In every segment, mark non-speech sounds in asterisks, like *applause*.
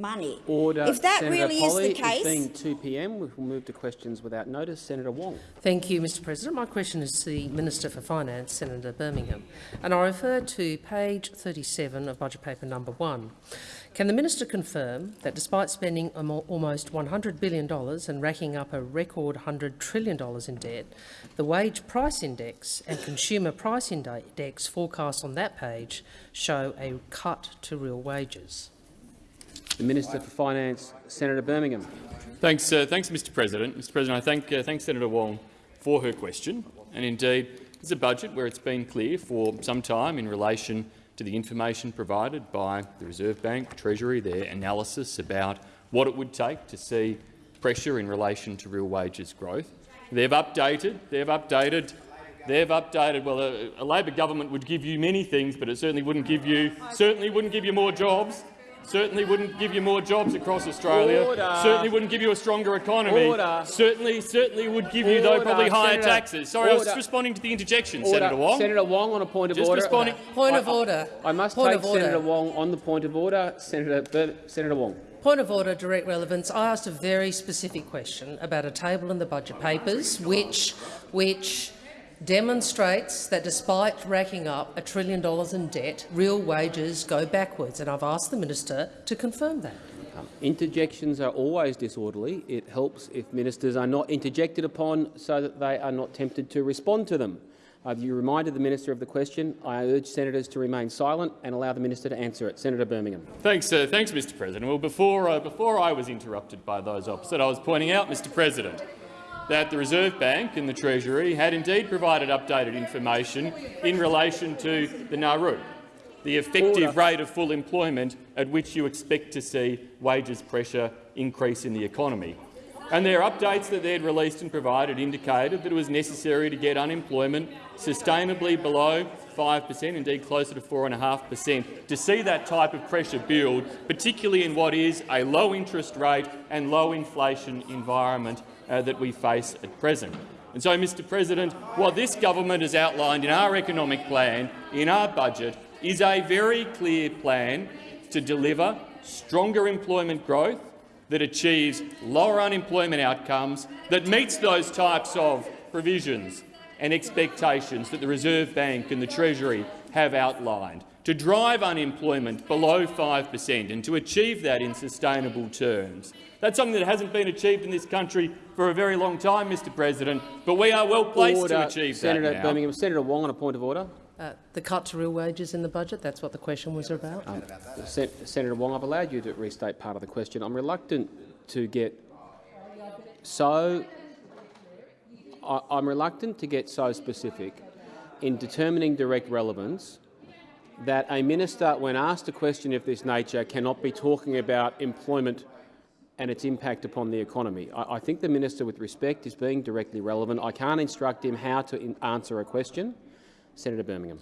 money. Order. If that Senator really Polley, is the case, It's being 2 p.m. We will move to questions without notice. Senator Wong. Thank you, Mr President. My question is to the Minister for Finance, Senator Birmingham, and I refer to page 37 of Budget Paper number 1. Can the minister confirm that despite spending almost $100 billion and racking up a record $100 trillion in debt, the wage price index and consumer price index forecasts on that page show a cut to real wages? The Minister for Finance, Senator Birmingham. Thanks, uh, thanks, Mr. President. Mr. President, I thank, uh, thank Senator Wong for her question. And indeed, it's a budget where it's been clear for some time in relation to the information provided by the Reserve Bank, Treasury, their analysis about what it would take to see pressure in relation to real wages growth. They've updated, they've updated, they've updated. Well, a, a Labor government would give you many things, but it certainly wouldn't give you certainly wouldn't give you more jobs. Certainly wouldn't give you more jobs across Australia. Order. Certainly wouldn't give you a stronger economy. Order. Certainly, certainly would give you though probably higher Senator. taxes. Sorry, I was just responding to the interjection, Order. Senator Wong. Senator Wong on a point of Just order. responding. Point I- of order. I must Point take of order. Senator Wong on the point of order. Senator, Bir Senator Wong. Point of order, direct relevance. I asked a very specific question about a table in the budget papers which, which demonstrates that despite racking up a trillion dollars in debt, real wages go backwards, and I've asked the minister to confirm that. Um, interjections are always disorderly. It helps if ministers are not interjected upon so that they are not tempted to respond to them. Have you reminded the minister of the question? I urge senators to remain silent and allow the minister to answer it. Senator Birmingham. Thanks, uh, thanks, Mr. President. Well, before uh, before I was interrupted by those opposite, I was pointing out, Mr. President, that the Reserve Bank and the Treasury had indeed provided updated information in relation to the NAIRU, the effective Order. rate of full employment at which you expect to see wages pressure increase in the economy. And their updates that they had released and provided indicated that it was necessary to get unemployment sustainably below 5 per cent, indeed closer to 4.5 per cent, to see that type of pressure build, particularly in what is a low interest rate and low inflation environment uh, that we face at present. And so, Mr President, what this government has outlined in our economic plan, in our budget, is a very clear plan to deliver stronger employment growth, that achieves lower unemployment outcomes, that meets those types of provisions and expectations that the Reserve Bank and the Treasury have outlined, to drive unemployment below 5 per cent and to achieve that in sustainable terms. That's something that hasn't been achieved in this country for a very long time, Mr President, but we are well placed order. to achieve Senator that now. Birmingham. Senator Wong on a point of order. Uh, the cut to real wages in the budget, that's what the question was about. Um, Sen Senator Wong, I've allowed you to restate part of the question. I'm reluctant to get so I, I'm reluctant to get so specific in determining direct relevance that a minister, when asked a question of this nature, cannot be talking about employment and its impact upon the economy. I, I think the minister, with respect, is being directly relevant. I can't instruct him how to answer a question. Senator Birmingham.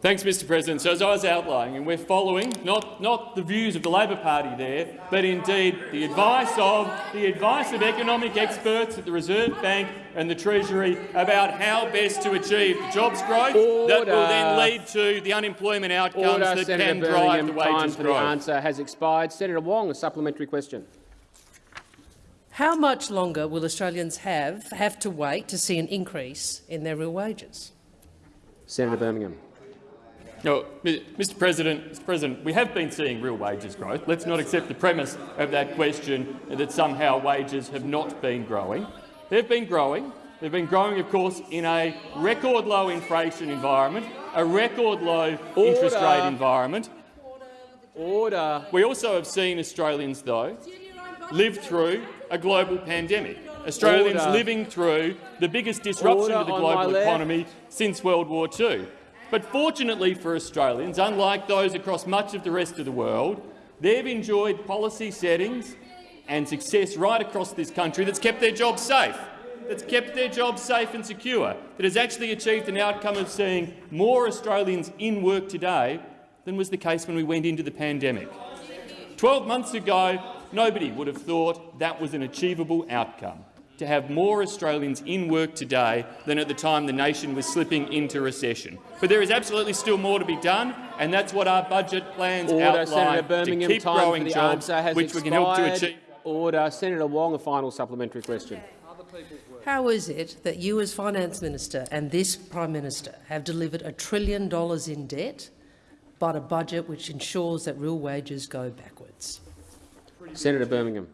Thanks, Mr President. So as I was outlining, and we're following not, not the views of the Labor Party there, but indeed the advice of the advice of economic experts at the Reserve Bank and the Treasury about how best to achieve the jobs growth that will then lead to the unemployment outcomes Order, that Senator can drive Birmingham. the Time wages for the answer has expired. Senator Wong, a supplementary question. How much longer will Australians have, have to wait to see an increase in their real wages? Senator Birmingham. No, Mr. President, Mr. President, we have been seeing real wages growth. Let's not accept the premise of that question that somehow wages have not been growing. They've been growing. They've been growing, of course, in a record low inflation environment, a record low interest rate environment. Order. We also have seen Australians, though, live through a global pandemic. Australians Order. living through the biggest disruption Order to the global left. economy since World War II. But fortunately for Australians, unlike those across much of the rest of the world, they've enjoyed policy settings and success right across this country that's kept their jobs safe, that's kept their jobs safe and secure, that has actually achieved an outcome of seeing more Australians in work today than was the case when we went into the pandemic. Twelve months ago, nobody would have thought that was an achievable outcome. To have more Australians in work today than at the time the nation was slipping into recession. But there is absolutely still more to be done, and that's what our budget plans Order, outline Senator Birmingham. to keep Time growing jobs, answer has which we can help to achieve. Order. Senator Wong, a final supplementary question. How is it that you as Finance Minister and this Prime Minister have delivered a trillion dollars in debt, but a budget which ensures that real wages go backwards? Senator Birmingham.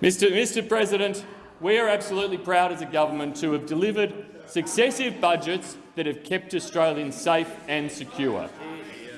Mr. Mr President, we are absolutely proud as a government to have delivered successive budgets that have kept Australians safe and secure.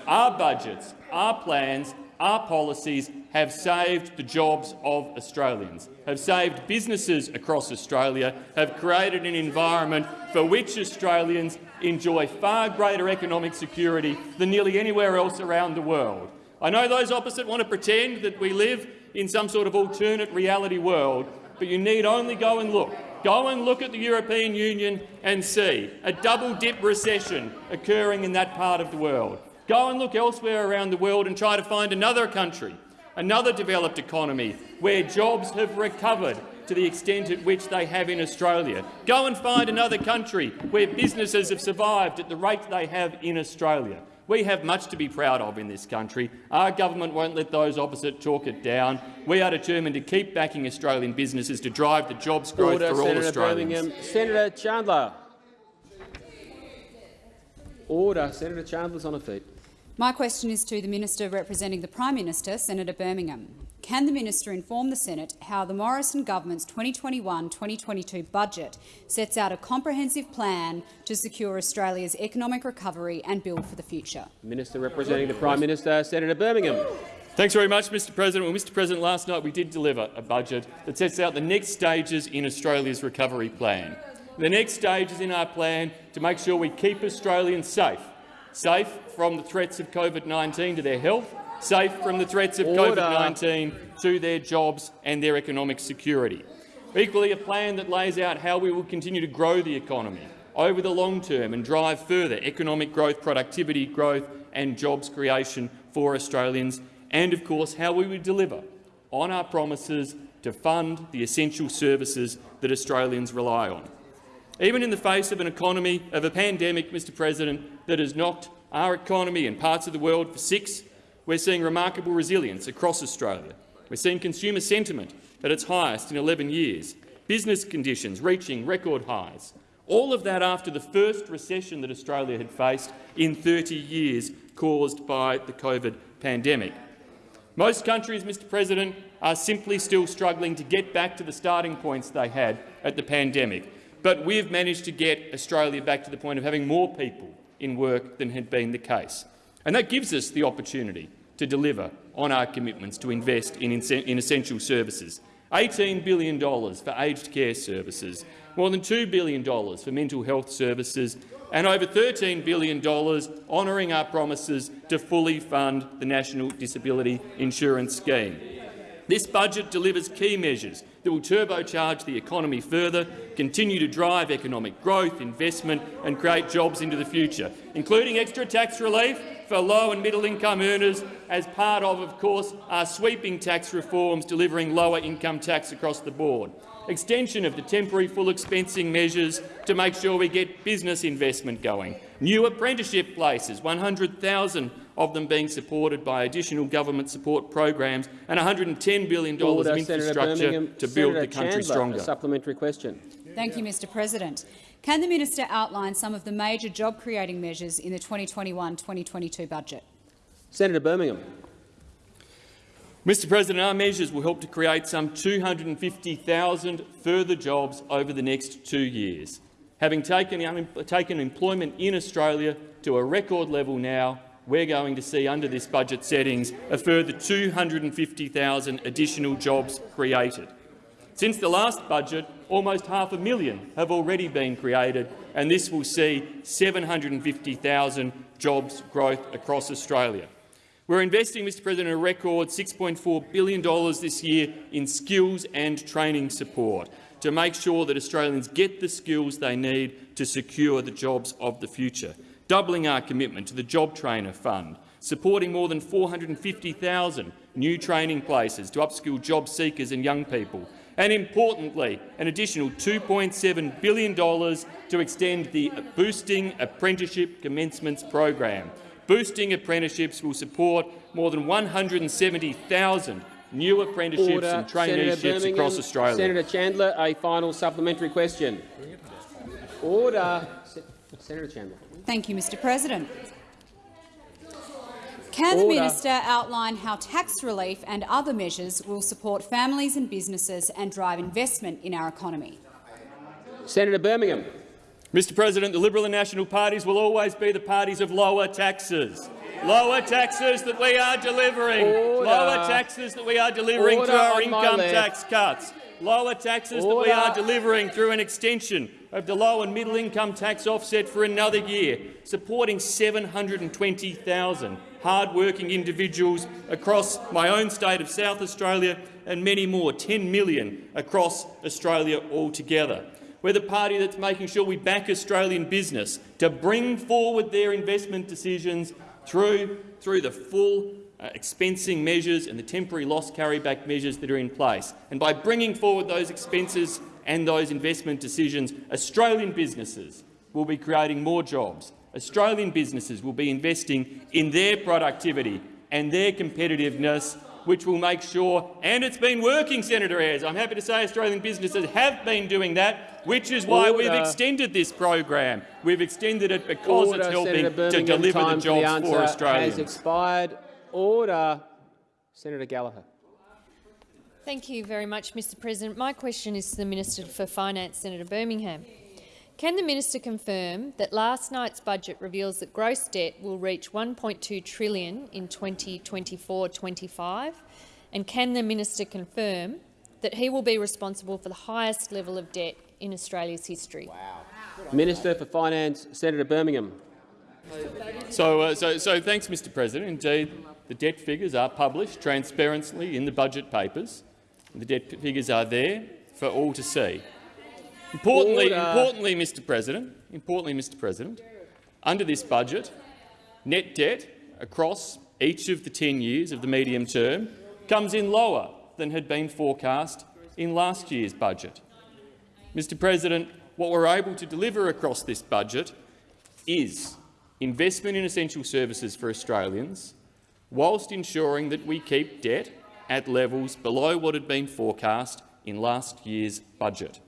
Our budgets, our plans, our policies have saved the jobs of Australians, have saved businesses across Australia, have created an environment for which Australians enjoy far greater economic security than nearly anywhere else around the world. I know those opposite want to pretend that we live in some sort of alternate reality world, but you need only go and look. Go and look at the European Union and see a double-dip recession occurring in that part of the world. Go and look elsewhere around the world and try to find another country, another developed economy, where jobs have recovered to the extent at which they have in Australia. Go and find another country where businesses have survived at the rate they have in Australia. We have much to be proud of in this country. Our government won't let those opposite talk it down. We are determined to keep backing Australian businesses to drive the jobs growth Order. for all Senator Australians. Birmingham. Senator Chandler. Order. Senator Chandler's on her feet. My question is to the Minister representing the Prime Minister, Senator Birmingham. Can the Minister inform the Senate how the Morrison government's 2021-2022 budget sets out a comprehensive plan to secure Australia's economic recovery and build for the future? Minister representing the Prime Minister, Senator Birmingham. Thanks very much, Mr President. Well, Mr President, last night we did deliver a budget that sets out the next stages in Australia's recovery plan. The next stages in our plan to make sure we keep Australians safe, safe from the threats of COVID-19 to their health, safe from the threats of COVID-19 to their jobs and their economic security. Equally, a plan that lays out how we will continue to grow the economy over the long term and drive further economic growth, productivity growth and jobs creation for Australians, and of course how we would deliver on our promises to fund the essential services that Australians rely on. Even in the face of an economy, of a pandemic, Mr President, that has knocked our economy and parts of the world for six, we're seeing remarkable resilience across Australia. We're seeing consumer sentiment at its highest in 11 years, business conditions reaching record highs. All of that after the first recession that Australia had faced in 30 years caused by the COVID pandemic. Most countries, Mr President, are simply still struggling to get back to the starting points they had at the pandemic. But we've managed to get Australia back to the point of having more people in work than had been the case. And that gives us the opportunity to deliver on our commitments to invest in, in essential services. $18 billion for aged care services, more than $2 billion for mental health services and over $13 billion honouring our promises to fully fund the National Disability Insurance Scheme. This budget delivers key measures that will turbocharge the economy further, continue to drive economic growth, investment and create jobs into the future, including extra tax relief for low and middle income earners as part of, of course, our sweeping tax reforms delivering lower income tax across the board, extension of the temporary full expensing measures to make sure we get business investment going, new apprenticeship places, 100,000 of them being supported by additional government support programs and $110 billion Order. Uh, of infrastructure to build Senator the country Chandler, stronger. A supplementary question. Thank you, Mr President. Can the Minister outline some of the major job-creating measures in the 2021-2022 budget? Senator Birmingham. Mr President, our measures will help to create some 250,000 further jobs over the next two years. Having taken, um, taken employment in Australia to a record level now, we're going to see under this budget settings a further 250,000 additional jobs created. Since the last budget, almost half a million have already been created, and this will see 750,000 jobs growth across Australia. We're investing, Mr President, a record $6.4 billion this year in skills and training support to make sure that Australians get the skills they need to secure the jobs of the future, doubling our commitment to the Job Trainer Fund, supporting more than 450,000 new training places to upskill job seekers and young people, and importantly, an additional $2.7 billion to extend the Boosting Apprenticeship Commencements program. Boosting Apprenticeships will support more than 170,000 new apprenticeships Order. and traineeships across Australia. Senator Chandler, a final supplementary question. Order. Senator Chandler. Thank you, Mr President. Can the minister outline how tax relief and other measures will support families and businesses and drive investment in our economy? Senator Birmingham. Mr President, the Liberal and National parties will always be the parties of lower taxes. Lower taxes that we are delivering. Order. Lower taxes that we are delivering Order through our income tax cuts. Lower taxes that we are delivering through an extension of the low and middle income tax offset for another year, supporting 720,000 hard-working individuals across my own state of South Australia and many more, 10 million across Australia altogether. We're the party that's making sure we back Australian business to bring forward their investment decisions through, through the full uh, expensing measures and the temporary loss carryback measures that are in place. And by bringing forward those expenses and those investment decisions, Australian businesses will be creating more jobs. Australian businesses will be investing in their productivity and their competitiveness, which will make sure, and it's been working, Senator Ayres. I'm happy to say Australian businesses have been doing that, which is why we've extended this program. We've extended it because Order. it's helping Senator to Birmingham. deliver the jobs for, the for Australians. has expired. Order. Senator Gallagher. Thank you very much, Mr President. My question is to the Minister for Finance, Senator Birmingham. Can the minister confirm that last night's budget reveals that gross debt will reach 1.2 trillion in 2024-25? And can the minister confirm that he will be responsible for the highest level of debt in Australia's history? Minister for Finance, Senator Birmingham. So, uh, so, so thanks, Mr President. Indeed, the debt figures are published transparently in the budget papers. The debt figures are there for all to see. Importantly, Order. Uh, importantly, Mr President, importantly, Mr President, under this budget, net debt across each of the 10 years of the medium term comes in lower than had been forecast in last year's budget. Mr President, what we're able to deliver across this budget is investment in essential services for Australians, whilst ensuring that we keep debt at levels below what had been forecast in last year's budget.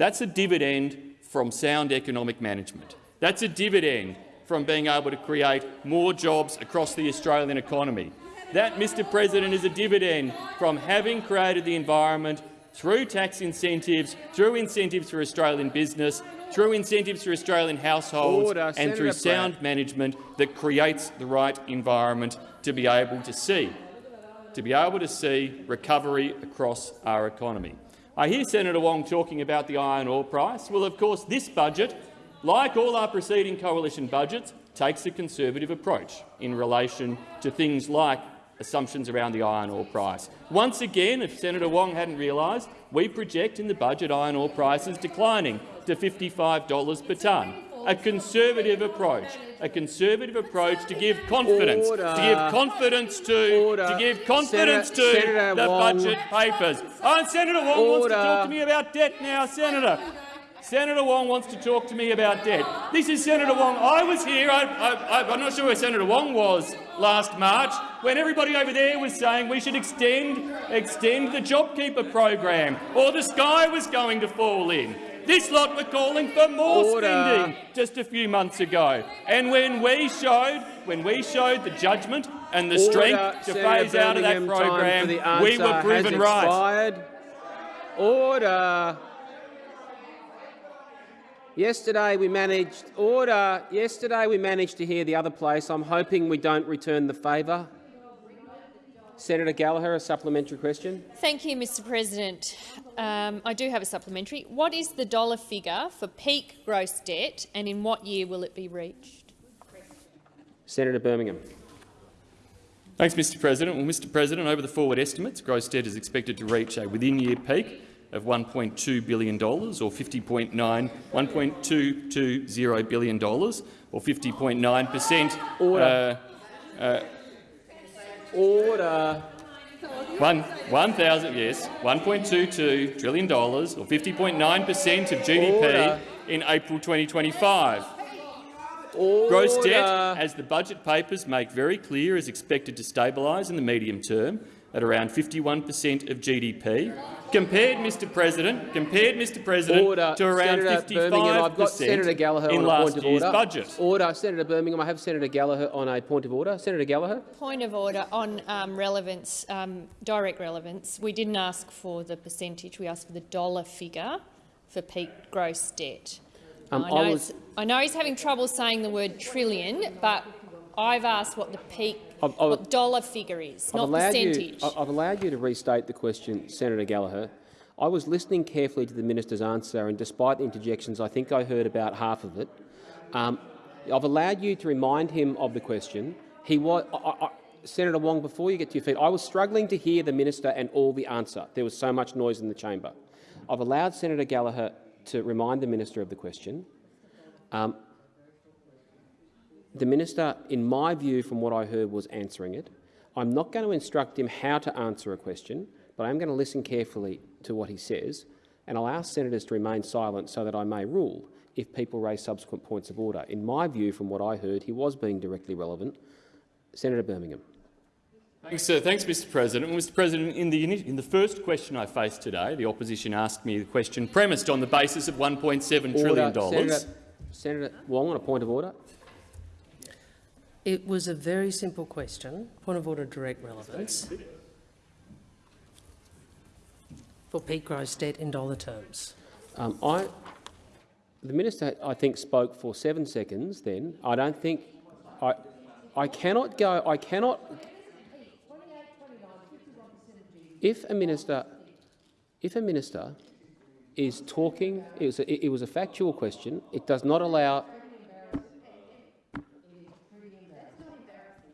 That's a dividend from sound economic management. That's a dividend from being able to create more jobs across the Australian economy. That, Mr President, is a dividend from having created the environment through tax incentives, through incentives for Australian business, through incentives for Australian households Order. and Senator through sound management that creates the right environment to be able to see, to be able to see recovery across our economy. I hear Senator Wong talking about the iron ore price. Well, of course, this budget, like all our preceding coalition budgets, takes a conservative approach in relation to things like assumptions around the iron ore price. Once again, if Senator Wong hadn't realised, we project in the budget iron ore prices declining to $55 per tonne. A conservative approach, a conservative approach to give confidence, to Order. give confidence to, Order. to give confidence Senator- to Senator the Wong. budget papers. Oh, and Senator Wong wants to talk to me about debt now, Senator. Senator Wong wants to talk to me about debt. This is Senator Wong. I was here. I, I'm not sure where Senator Wong was last March when everybody over there was saying we should extend, extend the JobKeeper program or the sky was going to fall in. This lot were calling for more Order. spending just a few months ago. And when we showed, when we showed the judgment and the Order. strength to Senator phase out of that Birmingham, time for program, we were proven right. Order. Yesterday we managed order. Yesterday we managed to hear the other place. I'm hoping we don't return the favour. Senator Gallagher, a supplementary question. Thank you, Mr President. Um, I do have a supplementary. What is the dollar figure for peak gross debt and in what year will it be reached? Senator Birmingham. Thanks, Mr President. Well, Mr President, over the forward estimates, gross debt is expected to reach a within-year peak of $1.2 billion or 50.9 $1.220 billion or 50.9 per cent. Order. Uh, Order. One, 1,000, yes, $1.22 trillion, or 50.9 per cent of GDP Order. in April 2025. Order. Gross debt, as the budget papers make very clear, is expected to stabilise in the medium term at around 51 per cent of GDP, compared, Mr President, compared, Mr President, Order. to around Senator 55 Birmingham, I've got Senator Gallagher in on a last point of year's order. budget. Order. Senator Birmingham, I have Senator Gallagher on a point of order. Senator Gallagher. Point of order on um, relevance, um, direct relevance. We didn't ask for the percentage, we asked for the dollar figure for peak gross debt. Um, I, I know was- I know he's having trouble saying the word trillion, but I've asked what the peak I've- I've- what dollar figure is, I've not percentage. You, I've allowed you to restate the question, Senator Gallagher. I was listening carefully to the minister's answer, and despite the interjections, I think I heard about half of it. Um, I've allowed you to remind him of the question. He was, I, I, Senator Wong, before you get to your feet, I was struggling to hear the minister and all the answer. There was so much noise in the chamber. I've allowed Senator Gallagher to remind the minister of the question. Um, the minister, in my view, from what I heard, was answering it. I'm not going to instruct him how to answer a question, but I am going to listen carefully to what he says, and I'll ask senators to remain silent so that I may rule if people raise subsequent points of order. In my view, from what I heard, he was being directly relevant. Senator Birmingham. Thanks, uh, thanks, Mr. President. Mr. President, in the, in the first question I faced today, the opposition asked me the question premised on the basis of $1.7 trillion. Senator, Senator Wong on a point of order. It was a very simple question, point of order direct relevance, for peak gross debt in dollar terms. Um, I, the minister, I think, spoke for seven seconds. Then I don't think I, I cannot go. I cannot. If a minister, if a minister is talking, it was a, it was a factual question. It does not allow.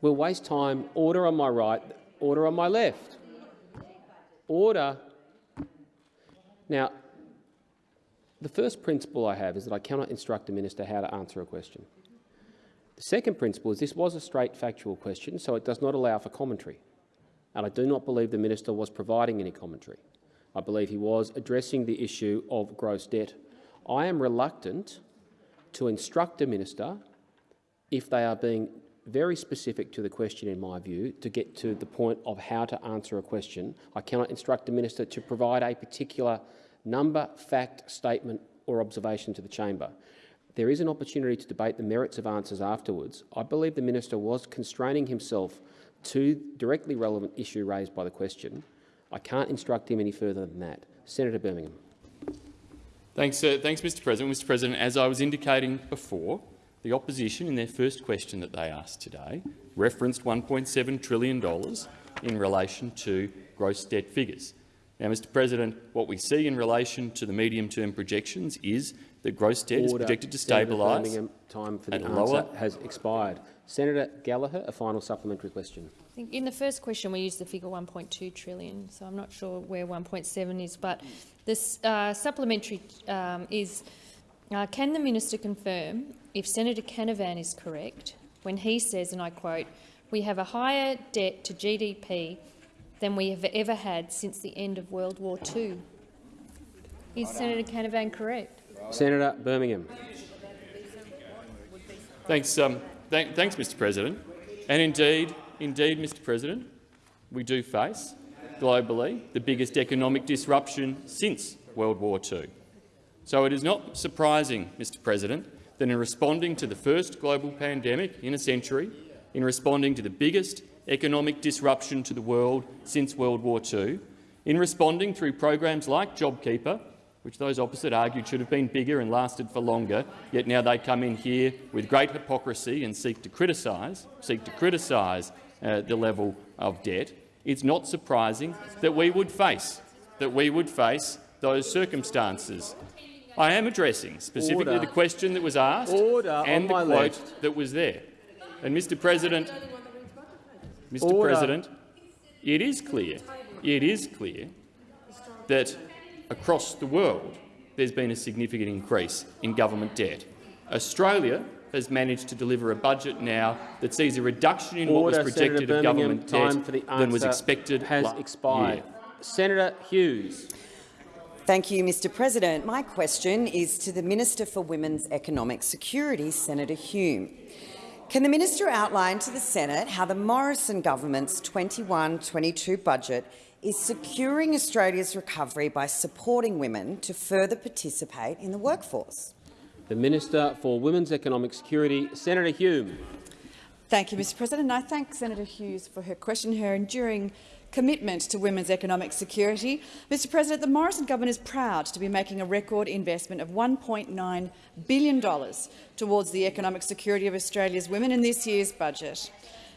We'll waste time. Order on my right. Order on my left. Order. Now, the first principle I have is that I cannot instruct a minister how to answer a question. The second principle is this was a straight factual question, so it does not allow for commentary. And I do not believe the minister was providing any commentary. I believe he was addressing the issue of gross debt. I am reluctant to instruct a minister if they are being very specific to the question, in my view, to get to the point of how to answer a question. I cannot instruct the minister to provide a particular number, fact, statement or observation to the chamber. There is an opportunity to debate the merits of answers afterwards. I believe the minister was constraining himself to directly relevant issue raised by the question. I can't instruct him any further than that. Senator Birmingham. Thanks, uh, thanks, Mr. President. Mr. President, as I was indicating before, the opposition, in their first question that they asked today, referenced $1.7 trillion in relation to gross debt figures. Now, Mr. President, what we see in relation to the medium-term projections is that gross debt is projected to stabilise time for the at answer lower- has expired. Senator Gallagher, a final supplementary question. I think in the first question we used the figure 1.2 trillion, so I'm not sure where 1.7 is, but this uh, supplementary um, is, uh, can the minister confirm if Senator Canavan is correct when he says, and I quote, we have a higher debt to GDP than we have ever had since the end of World War II? Is Senator Canavan correct? Senator Birmingham. Thanks, um, th thanks, Mr. President. And indeed, indeed, Mr. President, we do face globally the biggest economic disruption since World War II. So it is not surprising, Mr. President, that in responding to the first global pandemic in a century, in responding to the biggest economic disruption to the world since World War II, in responding through programs like JobKeeper, which those opposite argued should have been bigger and lasted for longer, yet now they come in here with great hypocrisy and seek to criticise, seek to criticise uh, the level of debt. It's not surprising that we would face that we would face those circumstances. I am addressing specifically Order. the question that was asked Order and the quote left. that was there. And Mr. President, Mr. Order. President, it is clear, it is clear that across the world there's been a significant increase in government debt. Australia has managed to deliver a budget now that sees a reduction in Order, what was projected of government debt for the than was expected has expired. year. Senator Hughes. Thank you, Mr President. My question is to the Minister for Women's Economic Security, Senator Hume. Can the minister outline to the Senate how the Morrison government's 21-22 budget is securing Australia's recovery by supporting women to further participate in the workforce? The Minister for Women's Economic Security, Senator Hume. Thank you, Mr President. And I thank Senator Hughes for her question, her enduring commitment to women's economic security. Mr President, the Morrison government is proud to be making a record investment of $1.9 billion towards the economic security of Australia's women in this year's budget.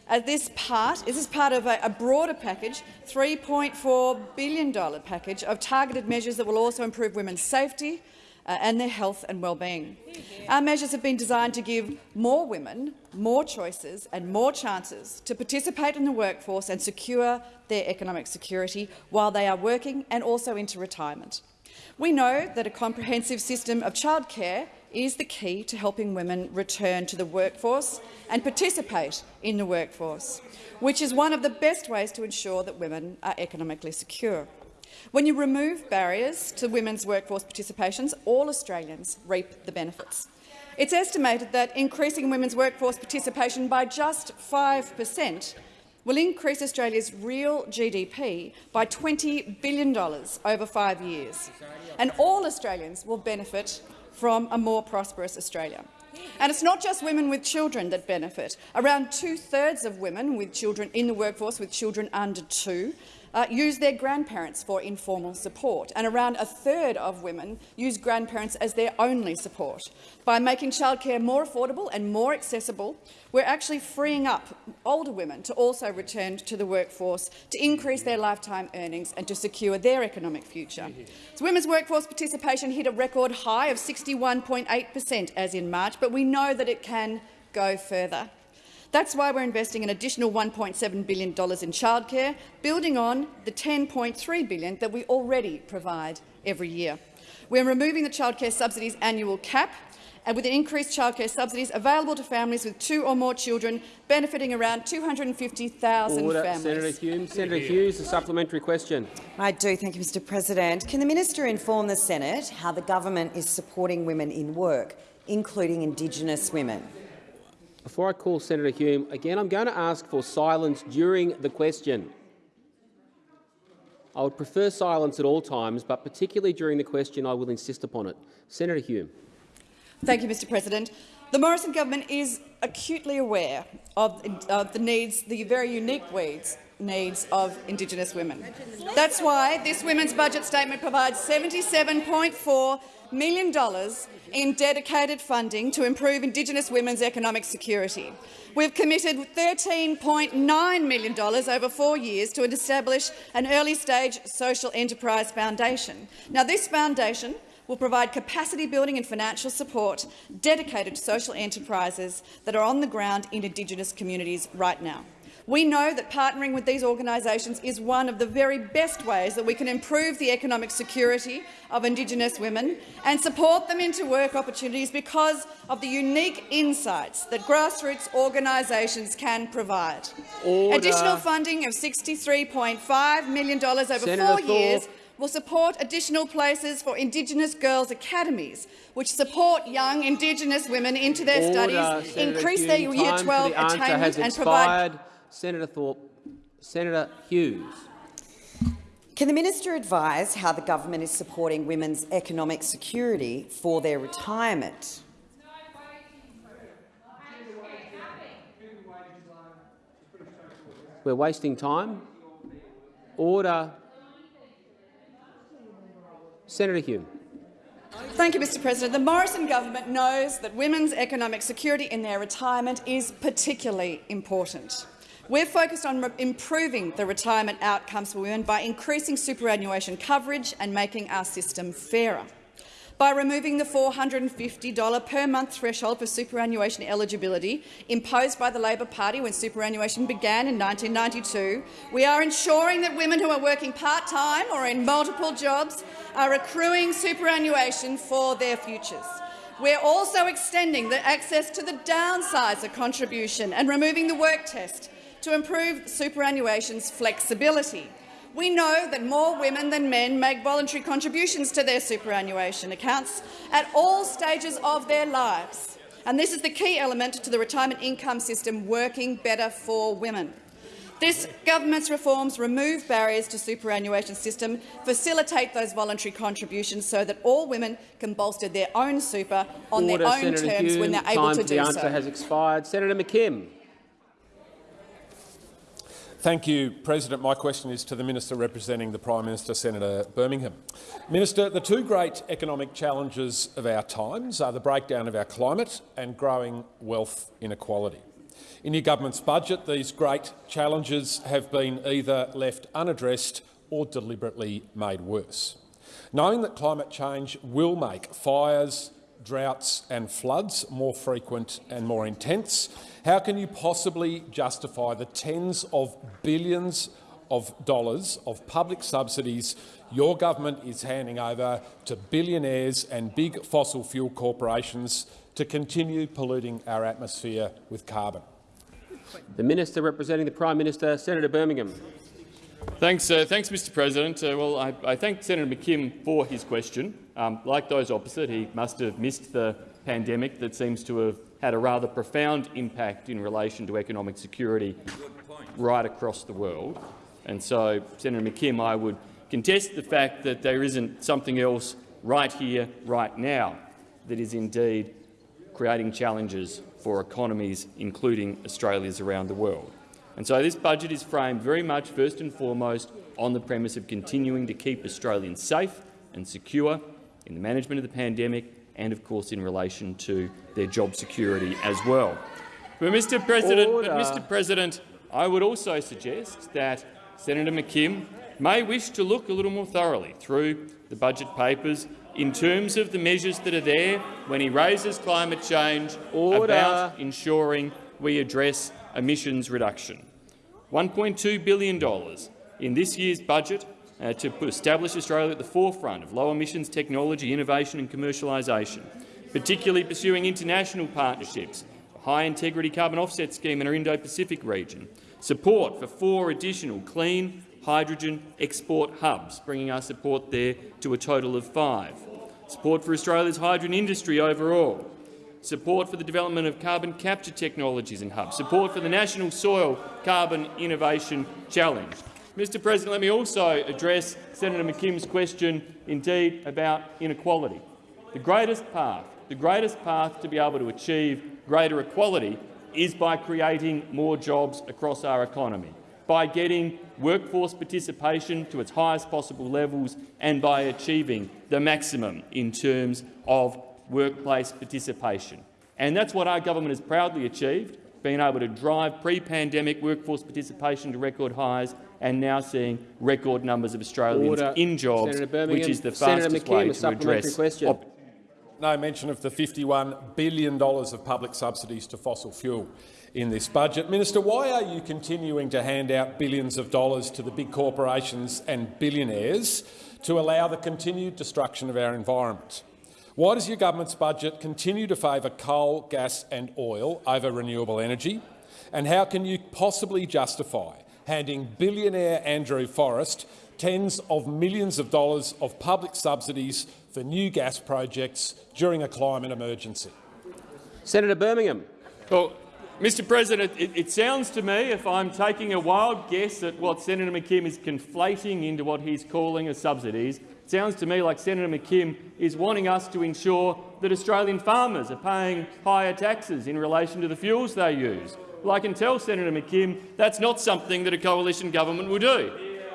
As this part, this is part of a, a broader package, $3.4 billion package of targeted measures that will also improve women's safety, uh, and their health and well-being. Our measures have been designed to give more women more choices and more chances to participate in the workforce and secure their economic security while they are working and also into retirement. We know that a comprehensive system of childcare is the key to helping women return to the workforce and participate in the workforce, which is one of the best ways to ensure that women are economically secure. When you remove barriers to women's workforce participations, all Australians reap the benefits. It's estimated that increasing women's workforce participation by just 5 per cent will increase Australia's real GDP by $20 billion over five years, and all Australians will benefit from a more prosperous Australia. And it's not just women with children that benefit. Around two-thirds of women with children in the workforce with children under two uh, use their grandparents for informal support, and around a third of women use grandparents as their only support. By making childcare more affordable and more accessible, we're actually freeing up older women to also return to the workforce to increase their lifetime earnings and to secure their economic future. So women's workforce participation hit a record high of 61.8 per cent as in March, but we know that it can go further. That's why we're investing an additional $1.7 billion in childcare, building on the 10.3 billion that we already provide every year. We're removing the childcare subsidies annual cap and with increased childcare subsidies available to families with two or more children, benefiting around 250,000 families. Senator Hume. Senator Hughes, a supplementary question. I do. Thank you, Mr President. Can the minister inform the Senate how the government is supporting women in work, including Indigenous women? Before I call Senator Hume, again, I'm going to ask for silence during the question. I would prefer silence at all times, but particularly during the question, I will insist upon it. Senator Hume. Thank you, Mr President. The Morrison government is acutely aware of, of the needs, the very unique needs, needs of Indigenous women. That's why this women's budget statement provides $77.4 million in dedicated funding to improve Indigenous women's economic security. We've committed $13.9 million over four years to establish an early-stage social enterprise foundation. Now, this foundation will provide capacity building and financial support dedicated to social enterprises that are on the ground in Indigenous communities right now. We know that partnering with these organisations is one of the very best ways that we can improve the economic security of Indigenous women and support them into work opportunities because of the unique insights that grassroots organisations can provide. Order. Additional funding of $63.5 million over Senator four years will support additional places for Indigenous girls' academies, which support young Indigenous women into their Order, studies, Senator increase Hume. their Year Time 12 the attainment and provide. Senator Thorpe. Senator Hughes. Can the minister advise how the government is supporting women's economic security for their retirement? We're wasting time. Order. Senator Hume. Thank you, Mr President. The Morrison government knows that women's economic security in their retirement is particularly important. We're focused on improving the retirement outcomes for women by increasing superannuation coverage and making our system fairer. By removing the $450 per month threshold for superannuation eligibility imposed by the Labor Party when superannuation began in 1992, we are ensuring that women who are working part-time or in multiple jobs are accruing superannuation for their futures. We're also extending the access to the downsizer contribution and removing the work test to improve superannuation's flexibility. We know that more women than men make voluntary contributions to their superannuation accounts at all stages of their lives, and this is the key element to the retirement income system working better for women. This government's reforms remove barriers to superannuation system, facilitate those voluntary contributions so that all women can bolster their own super on Order, their own Senator terms Hume. when they're able Time to for the do answer so. has expired. Senator McKim. Thank you, President. My question is to the Minister representing the Prime Minister, Senator Birmingham. Minister, the two great economic challenges of our times are the breakdown of our climate and growing wealth inequality. In your government's budget, these great challenges have been either left unaddressed or deliberately made worse. Knowing that climate change will make fires, droughts and floods more frequent and more intense, how can you possibly justify the tens of billions of dollars of public subsidies your government is handing over to billionaires and big fossil fuel corporations to continue polluting our atmosphere with carbon? The Minister representing the Prime Minister, Senator Birmingham. Thanks, uh, thanks Mr President. Uh, well, I, I, thank Senator McKim for his question. Um, like those opposite, he must have missed the pandemic that seems to have had a rather profound impact in relation to economic security right across the world. And so, Senator McKim, I would contest the fact that there isn't something else right here, right now, that is indeed creating challenges for economies, including Australia's around the world. And so this budget is framed very much, first and foremost, on the premise of continuing to keep Australians safe and secure in the management of the pandemic and, of course, in relation to their job security as well. But, Mr. President, but Mr. President, I would also suggest that Senator McKim may wish to look a little more thoroughly through the budget papers in terms of the measures that are there when he raises climate change Order. about ensuring we address emissions reduction. $1.2 billion in this year's budget uh, to establish Australia at the forefront of low emissions technology, innovation and commercialisation, particularly pursuing international partnerships, a high-integrity carbon offset scheme in our Indo-Pacific region, support for four additional clean hydrogen export hubs, bringing our support there to a total of five, support for Australia's hydrogen industry overall, support for the development of carbon capture technologies and hubs, support for the National Soil Carbon Innovation Challenge. Mr President, let me also address Senator McKim's question, indeed, about inequality. The greatest path, the greatest path to be able to achieve greater equality is by creating more jobs across our economy, by getting workforce participation to its highest possible levels and by achieving the maximum in terms of workplace participation. And that's what our government has proudly achieved, being able to drive pre-pandemic workforce participation to record highs and now seeing record numbers of Australians Order. in jobs, which is the Senator fastest McKim, way a to supplementary address question. No mention of the $51 billion of public subsidies to fossil fuel in this budget. Minister, why are you continuing to hand out billions of dollars to the big corporations and billionaires to allow the continued destruction of our environment? Why does your government's budget continue to favour coal, gas and oil over renewable energy? And how can you possibly justify handing billionaire Andrew Forrest tens of millions of dollars of public subsidies for new gas projects during a climate emergency? Senator Birmingham. Well, Mr President, it, it, sounds to me, if I'm taking a wild guess at what Senator McKim is conflating into what he's calling a subsidies, it sounds to me like Senator McKim is wanting us to ensure that Australian farmers are paying higher taxes in relation to the fuels they use. Well, I can tell Senator McKim that's not something that a coalition government will do.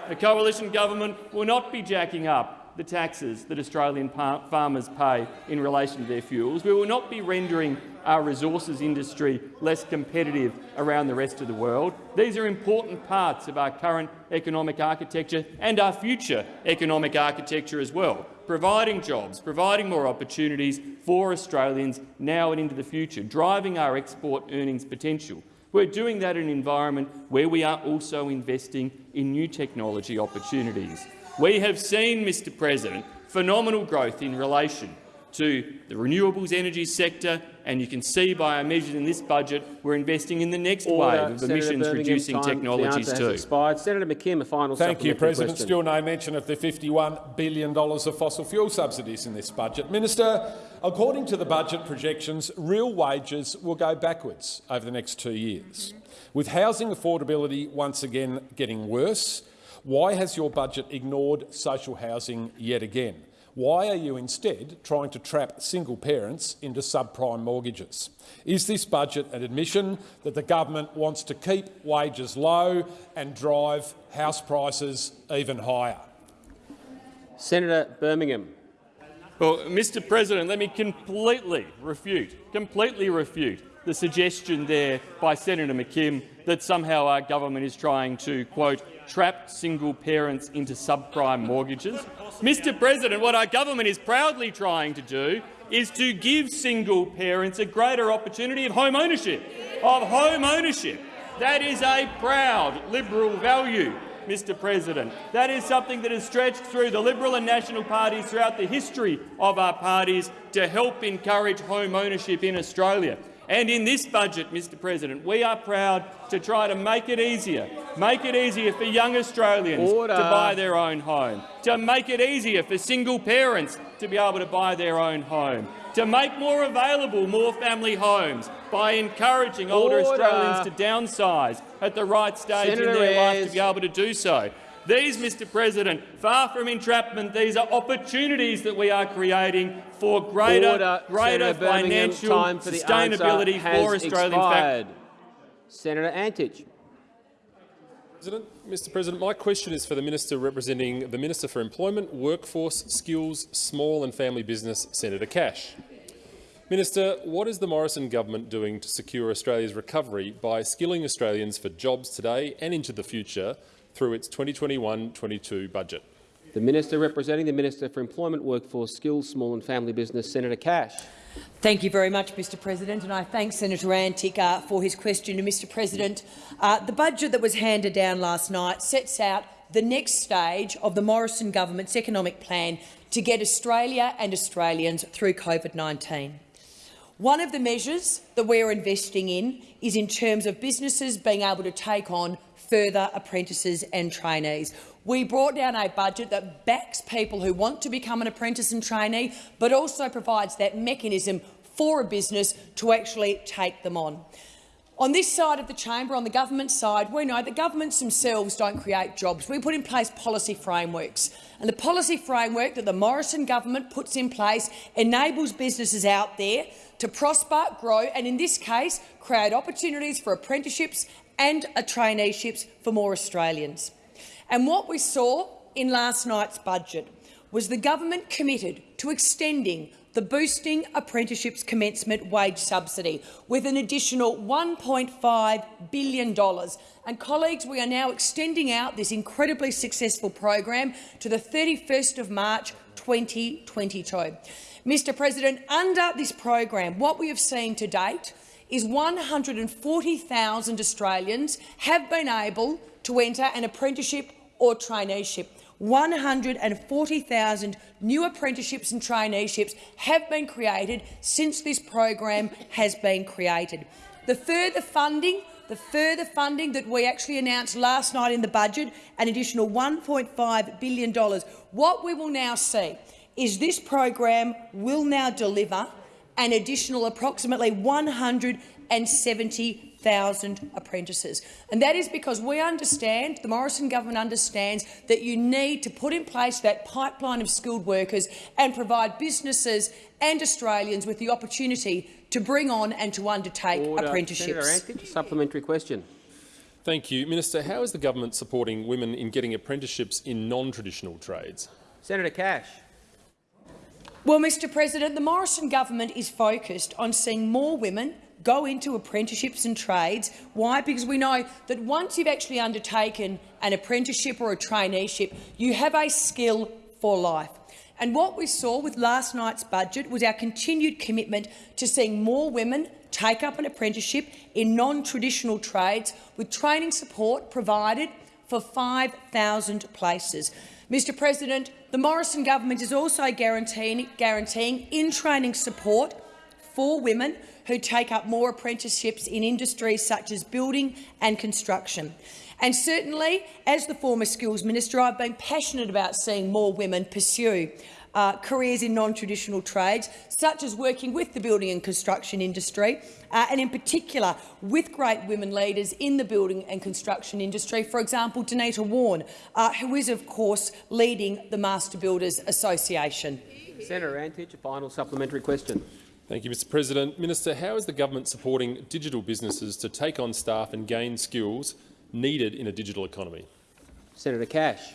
A coalition government will not be jacking up the taxes that Australian farmers pay in relation to their fuels. We will not be rendering our resources industry less competitive around the rest of the world. These are important parts of our current economic architecture and our future economic architecture as well, providing jobs, providing more opportunities for Australians now and into the future, driving our export earnings potential. We're doing that in an environment where we are also investing in new technology opportunities. We have seen, Mr President, phenomenal growth in relation to the renewables energy sector, and you can see by our measures in this budget we're investing in the next Order. wave of Senator emissions-reducing Birmingham, time for the technologies answer too. has expired. Senator McKim, a final Thank you, President. question. Still no mention of the $51 billion of fossil fuel subsidies in this budget. Minister, according to the budget projections, real wages will go backwards over the next two years. With housing affordability once again getting worse, why has your budget ignored social housing yet again? Why are you instead trying to trap single parents into subprime mortgages? Is this budget an admission that the government wants to keep wages low and drive house prices even higher? Senator Birmingham. Well, Mr President, let me completely refute, completely refute the suggestion there by Senator McKim that somehow our government is trying to, quote, trap single parents into subprime mortgages. Mr President, what our government is proudly trying to do is to give single parents a greater opportunity of home ownership, of home ownership. That is a proud Liberal value. Mr President. That is something that has stretched through the Liberal and National parties throughout the history of our parties to help encourage home ownership in Australia. And in this budget, Mr President, we are proud to try to make it easier, make it easier for young Australians Order. to buy their own home, to make it easier for single parents to be able to buy their own home, to make more available more family homes by encouraging older Australians to downsize at the right stage Senator in their life to be able to do so. These, Mr President, far from entrapment, these are opportunities that we are creating for greater, Order. greater Senator financial time for sustainability answer has for Australian expired. Senator Antic. President, Mr President, my question is for the Minister representing the Minister for Employment, Workforce, Skills, Small and Family Business, Senator Cash. Minister, what is the Morrison government doing to secure Australia's recovery by skilling Australians for jobs today and into the future through its 2021-22 budget? The Minister representing the Minister for Employment, Workforce, Skills, Small and Family Business, Senator Cash. Thank you very much, Mr President, and I thank Senator Antic uh, for his question. And Mr President, uh, the budget that was handed down last night sets out the next stage of the Morrison government's economic plan to get Australia and Australians through COVID-19. One of the measures that we're investing in is in terms of businesses being able to take on further apprentices and trainees. We brought down a budget that backs people who want to become an apprentice and trainee, but also provides that mechanism for a business to actually take them on. On this side of the chamber, on the government side, we know that governments themselves don't create jobs. We put in place policy frameworks. And the policy framework that the Morrison government puts in place enables businesses out there to prosper, grow and, in this case, create opportunities for apprenticeships and uh, traineeships for more Australians. And what we saw in last night's budget was the government committed to extending the Boosting Apprenticeships Commencement Wage Subsidy with an additional $1.5 billion. And, colleagues, we are now extending out this incredibly successful program to the 31st of March 2022. Mr President, under this program, what we have seen to date is 140,000 Australians have been able to enter an apprenticeship or traineeship. 140,000 new apprenticeships and traineeships have been created since this program has been created. The further funding the further funding that we actually announced last night in the budget, an additional $1.5 billion. What we will now see is this program will now deliver an additional approximately 170,000 apprentices. And that is because we understand, the Morrison government understands, that you need to put in place that pipeline of skilled workers and provide businesses and Australians with the opportunity to bring on and to undertake Order. apprenticeships. Senator Antic, supplementary question. Thank you. Minister, how is the government supporting women in getting apprenticeships in non-traditional trades? Senator Cash. Well, Mr President, the Morrison government is focused on seeing more women go into apprenticeships and trades. Why? Because we know that once you've actually undertaken an apprenticeship or a traineeship, you have a skill for life. And what we saw with last night's budget was our continued commitment to seeing more women take up an apprenticeship in non-traditional trades, with training support provided for 5,000 places. Mr President, the Morrison government is also guaranteeing, guaranteeing in-training support for women who take up more apprenticeships in industries such as building and construction. And certainly, as the former skills minister, I've been passionate about seeing more women pursue uh, careers in non-traditional trades, such as working with the building and construction industry, uh, and in particular with great women leaders in the building and construction industry. For example, Denita Wawn, uh, who is, of course, leading the Master Builders Association. Senator Antic, a final supplementary question. Thank you, Mr President. Minister, how is the government supporting digital businesses to take on staff and gain skills needed in a digital economy? Senator Cash.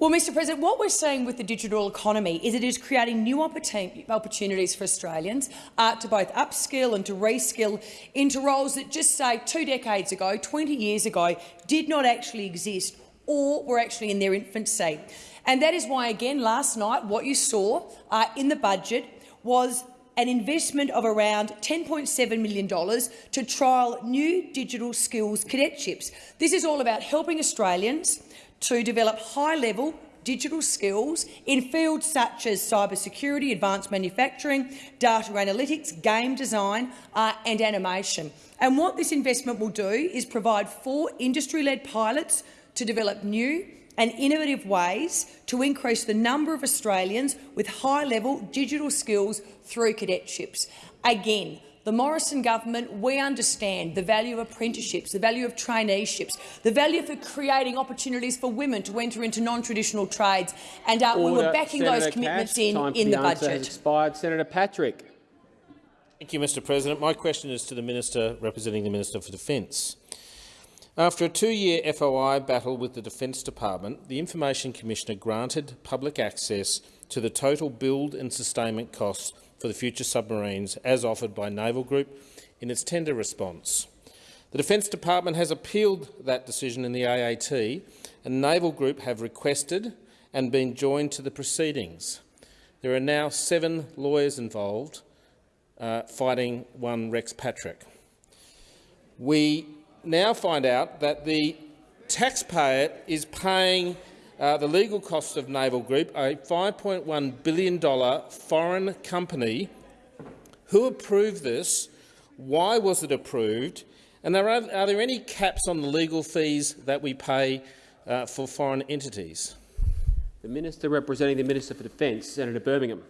Well, Mr President, what we're seeing with the digital economy is it is creating new opportunities for Australians uh, to both upskill and to reskill into roles that just say two decades ago, 20 years ago, did not actually exist or were actually in their infancy. And that is why, again, last night, what you saw uh, in the budget was an investment of around $10.7 million to trial new digital skills cadetships. This is all about helping Australians to develop high-level digital skills in fields such as cybersecurity, advanced manufacturing, data analytics, game design uh, and animation. And what this investment will do is provide four industry-led pilots to develop new and innovative ways to increase the number of Australians with high-level digital skills through cadetships. Again, the Morrison government, we understand the value of apprenticeships, the value of traineeships, the value for creating opportunities for women to enter into non-traditional trades, and uh, we were backing Senator those commitments Cash, in, time in the, the answer budget. Expired. Senator Patrick. Thank you, Mr President. My question is to the Minister representing the Minister for Defence. After a two-year FOI battle with the Defence Department, the Information Commissioner granted public access to the total build and sustainment costs for the future submarines as offered by Naval Group in its tender response. The Defence Department has appealed that decision in the AAT, and Naval Group have requested and been joined to the proceedings. There are now seven lawyers involved uh, fighting one Rex Patrick. We now find out that the taxpayer is paying uh, the legal costs of Naval Group, a $5.1 billion foreign company. Who approved this? Why was it approved? And are, are there any caps on the legal fees that we pay uh, for foreign entities? The Minister representing the Minister for Defence, Senator Birmingham.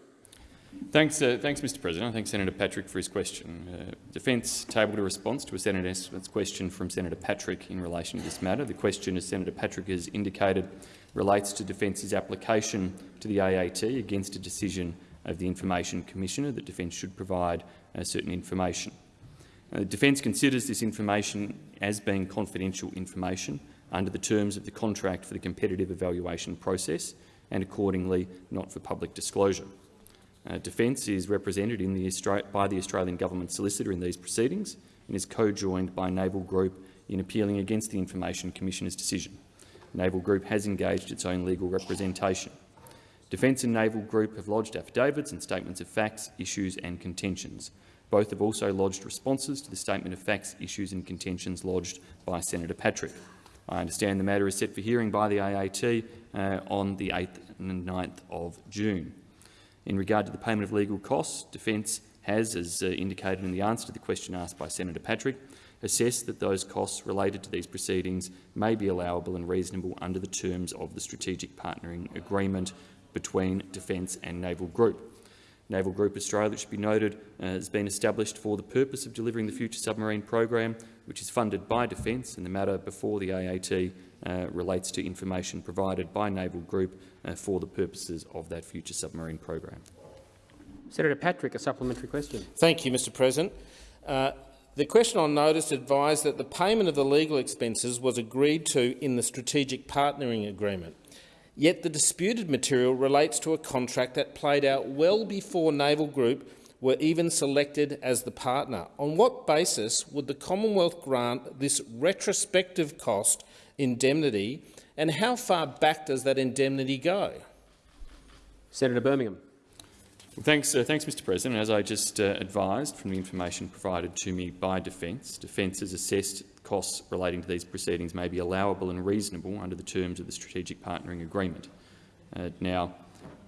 Thanks, uh, thanks, Mr President. I thank Senator Patrick for his question. Uh, Defence tabled a response to a Senator's question from Senator Patrick in relation to this matter. The question, as Senator Patrick has indicated, relates to Defence's application to the AAT against a decision of the Information Commissioner that Defence should provide uh, certain information. Uh, Defence considers this information as being confidential information under the terms of the contract for the competitive evaluation process and accordingly not for public disclosure. Uh, Defence is represented the by the Australian Government Solicitor in these proceedings and is co-joined by Naval Group in appealing against the Information Commissioner's decision. Naval Group has engaged its own legal representation. Defence and Naval Group have lodged affidavits and statements of facts, issues and contentions. Both have also lodged responses to the statement of facts, issues and contentions lodged by Senator Patrick. I understand the matter is set for hearing by the AAT uh, on the 8th and 9th of June. In regard to the payment of legal costs, Defence has, as uh, indicated in the answer to the question asked by Senator Patrick, assessed that those costs related to these proceedings may be allowable and reasonable under the terms of the Strategic Partnering Agreement between Defence and Naval Group. Naval Group Australia, it should be noted, uh, has been established for the purpose of delivering the Future Submarine Program, which is funded by Defence, and the matter before the AAT uh, relates to information provided by Naval Group uh, for the purposes of that Future Submarine Program. Senator Patrick, a supplementary question. Thank you, Mr President. The question on notice advised that the payment of the legal expenses was agreed to in the Strategic Partnering Agreement. Yet the disputed material relates to a contract that played out well before Naval Group were even selected as the partner. On what basis would the Commonwealth grant this retrospective cost indemnity, and how far back does that indemnity go? Senator Birmingham. Thanks, uh, thanks, Mr President. As I just uh, advised from the information provided to me by Defence, Defence has assessed costs relating to these proceedings may be allowable and reasonable under the terms of the Strategic Partnering Agreement. Uh, now,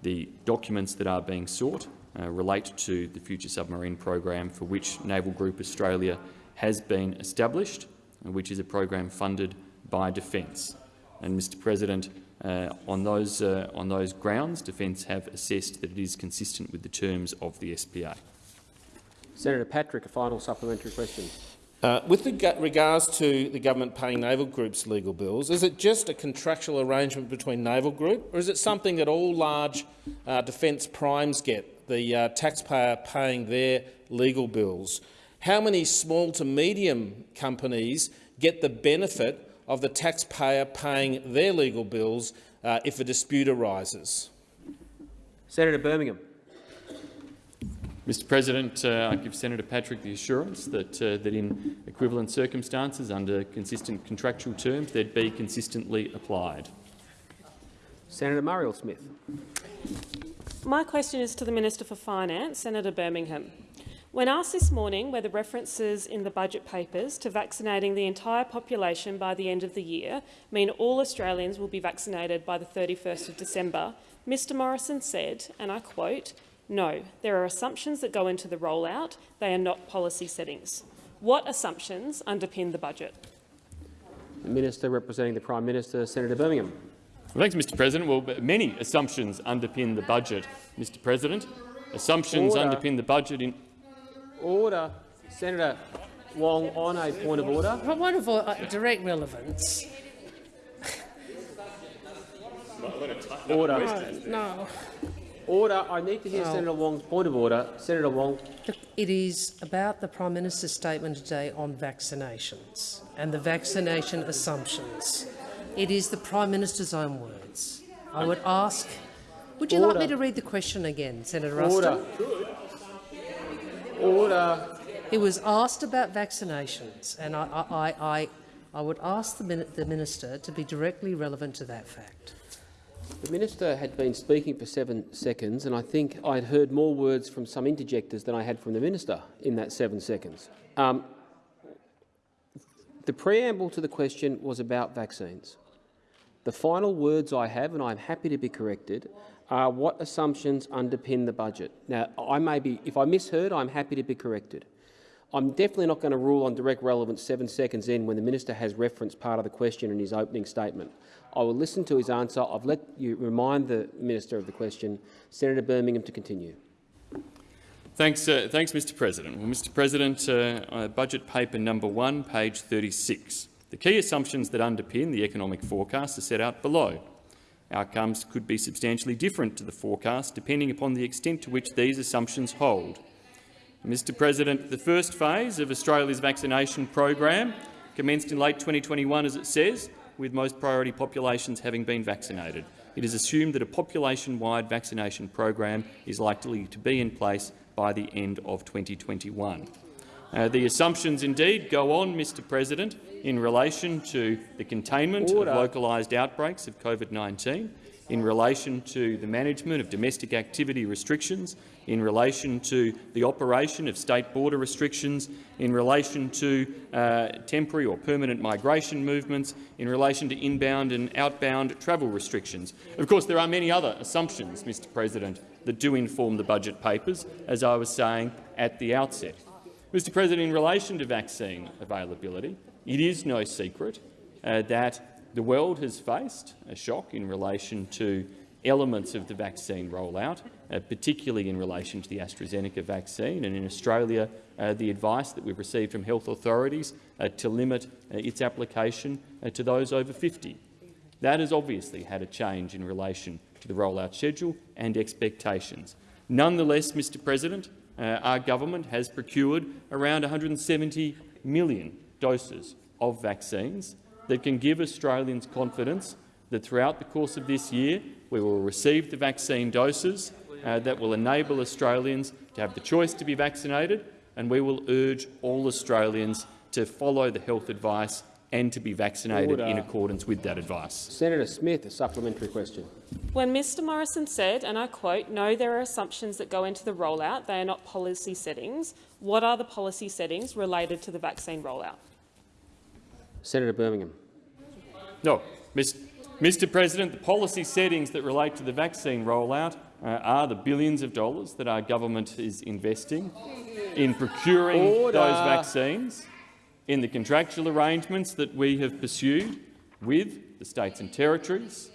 the documents that are being sought uh, relate to the Future Submarine Program for which Naval Group Australia has been established, which is a program funded by Defence. And, Mr President, uh, on, those, uh, on those grounds, Defence have assessed that it is consistent with the terms of the SPA. Senator Patrick, a final supplementary question. Uh, with regards to the government paying Naval Group's legal bills, is it just a contractual arrangement between Naval Group, or is it something that all large uh, defence primes get, the uh, taxpayer paying their legal bills? How many small to medium companies get the benefit of the taxpayer paying their legal bills uh, if a dispute arises? Senator Birmingham. Mr President, uh, I give Senator Patrick the assurance that, uh, that in equivalent circumstances under consistent contractual terms they'd be consistently applied. Senator Marielle Smith. My question is to the Minister for Finance, Senator Birmingham. When asked this morning whether references in the budget papers to vaccinating the entire population by the end of the year mean all Australians will be vaccinated by the 31st of December, Mr Morrison said, and I quote, no, there are assumptions that go into the rollout. They are not policy settings. What assumptions underpin the budget? The Minister representing the Prime Minister, Senator Birmingham. Well, thanks, Mr President. Well, many assumptions underpin the budget, Mr President. Assumptions order. underpin the budget in— Order. Senator Wong, on a point of order. Point of uh, direct relevance. order. no. Order. I need to hear oh. Senator Wong's point of order. Senator Wong. It is about the Prime Minister's statement today on vaccinations and the vaccination assumptions. It is the Prime Minister's own words. I would ask, would you Order. like me to read the question again, Senator Ruston? Order. Order. It was asked about vaccinations, and I, I, I, I would ask the, the Minister to be directly relevant to that fact. The minister had been speaking for seven seconds, and I think I had heard more words from some interjectors than I had from the minister in that seven seconds. Um, the preamble to the question was about vaccines. The final words I have, and I'm happy to be corrected, are what assumptions underpin the budget. Now, I may be, if I misheard, I'm happy to be corrected. I'm definitely not going to rule on direct relevance seven seconds in when the minister has referenced part of the question in his opening statement. I will listen to his answer. I've let you remind the minister of the question. Senator Birmingham to continue. Thanks, uh, thanks Mr President. Well, Mr President, uh, uh, budget paper number one, page 36. The key assumptions that underpin the economic forecast are set out below. Outcomes could be substantially different to the forecast depending upon the extent to which these assumptions hold. Mr President, the first phase of Australia's vaccination program commenced in late 2021, as it says, with most priority populations having been vaccinated. It is assumed that a population-wide vaccination program is likely to be in place by the end of 2021. Uh, the assumptions indeed go on, Mr President, in relation to the containment Order. of localised outbreaks of COVID-19, in relation to the management of domestic activity restrictions, in relation to the operation of state border restrictions, in relation to uh, temporary or permanent migration movements, in relation to inbound and outbound travel restrictions. Of course, there are many other assumptions, Mr President, that do inform the budget papers, as I was saying at the outset. Mr President, in relation to vaccine availability, it is no secret uh, that the world has faced a shock in relation to elements of the vaccine rollout, uh, particularly in relation to the AstraZeneca vaccine, and in Australia uh, the advice that we've received from health authorities uh, to limit uh, its application uh, to those over 50. That has obviously had a change in relation to the rollout schedule and expectations. Nonetheless, Mr President, uh, our government has procured around 170 million doses of vaccines that can give Australians confidence that throughout the course of this year we will receive the vaccine doses uh, that will enable Australians to have the choice to be vaccinated, and we will urge all Australians to follow the health advice and to be vaccinated Order. in accordance with that advice. Senator Smith, a supplementary question. When Mr Morrison said, and I quote, no, there are assumptions that go into the rollout, they are not policy settings, what are the policy settings related to the vaccine rollout? Senator Birmingham. No, Mr President, the policy settings that relate to the vaccine rollout uh, are the billions of dollars that our government is investing in procuring Order. those vaccines, in the contractual arrangements that we have pursued with the states and territories,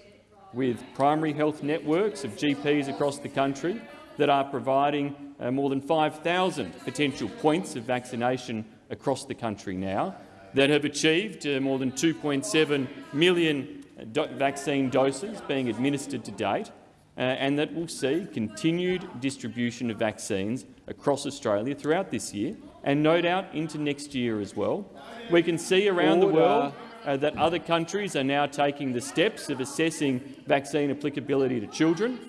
with primary health networks of GPs across the country that are providing uh, more than 5,000 potential points of vaccination across the country now, that have achieved uh, more than 2.7 million uh, do vaccine doses being administered to date, uh, and that will see continued distribution of vaccines across Australia throughout this year and no doubt into next year as well. We can see around Order. the world uh, that other countries are now taking the steps of assessing vaccine applicability to children.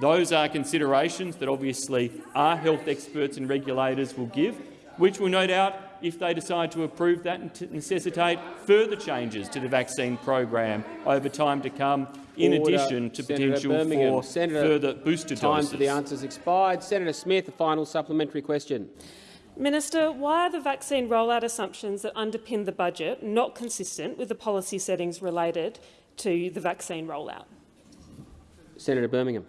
Those are considerations that obviously our health experts and regulators will give, which will no doubt, if they decide to approve that, necessitate further changes to the vaccine program over time to come, in Order. addition to Senator potential Birmingham. for Senator, further booster time doses. for the answers expired. Senator Smith, a final supplementary question. Minister, why are the vaccine rollout assumptions that underpin the budget not consistent with the policy settings related to the vaccine rollout? Senator Birmingham.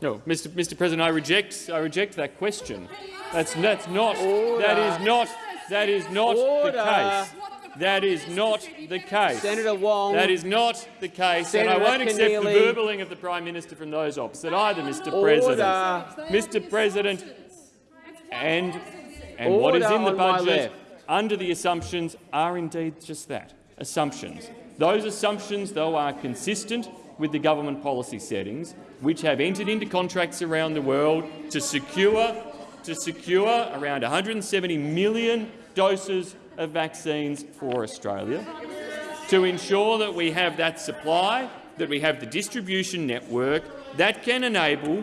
No, Mr. Mr. President, I reject. I reject that question. That's that's not. Order. That is not. That is not Order. the case. That is not the case. Senator Wong. That is not the case, Senator and I won't accept Keneally. the verbling of the Prime Minister from those opposite either, Mr. Order. President. Mr. President, and and what is in the budget under the assumptions are indeed just that, assumptions. Those assumptions, though, are consistent with the government policy settings, which have entered into contracts around the world to secure, to secure around 170 million doses of vaccines for Australia, to ensure that we have that supply, that we have the distribution network that can enable,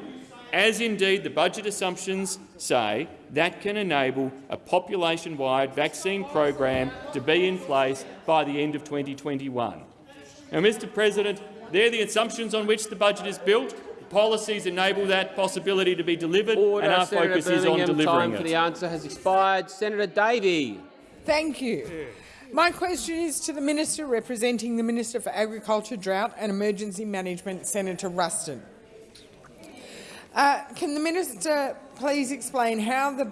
as indeed the budget assumptions say, that can enable a population-wide vaccine program to be in place by the end of 2021. Now, Mr President, they're the assumptions on which the budget is built. The Policies enable that possibility to be delivered, Order. and our Senator focus is on Birmingham. delivering Time for it. the answer has expired. Senator Davey. Thank you. My question is to the Minister representing the Minister for Agriculture, Drought and Emergency Management, Senator Ruston. Uh, can the Minister please explain how the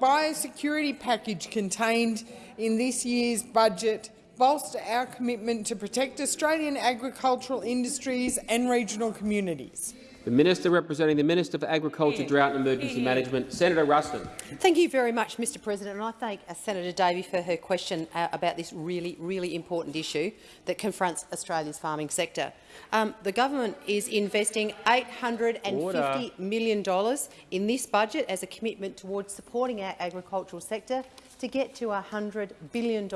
biosecurity package contained in this year's budget bolster our commitment to protect Australian agricultural industries and regional communities? The Minister representing the Minister for Agriculture, Drought and Emergency Management, Senator Ruston. Thank you very much, Mr President, and I thank uh, Senator Davey for her question uh, about this really, really important issue that confronts Australia's farming sector. Um, the government is investing $850 Order. million in this budget as a commitment towards supporting our agricultural sector to get to $100 billion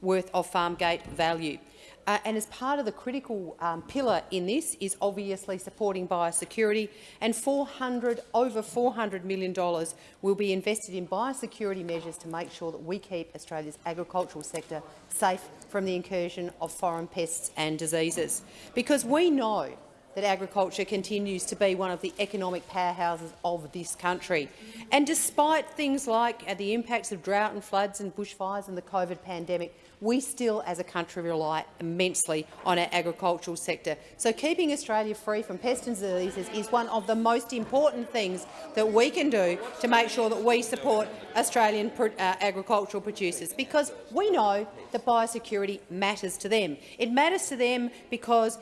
worth of farm gate value. Uh, and as part of the critical um, pillar in this is obviously supporting biosecurity, and 400, over $400 million will be invested in biosecurity measures to make sure that we keep Australia's agricultural sector safe from the incursion of foreign pests and diseases. Because we know that agriculture continues to be one of the economic powerhouses of this country. And despite things like uh, the impacts of drought and floods and bushfires and the COVID pandemic, we still, as a country, rely immensely on our agricultural sector. So keeping Australia free from pests and diseases is one of the most important things that we can do to make sure that we support Australian uh, agricultural producers, because we know that biosecurity matters to them. It matters to them because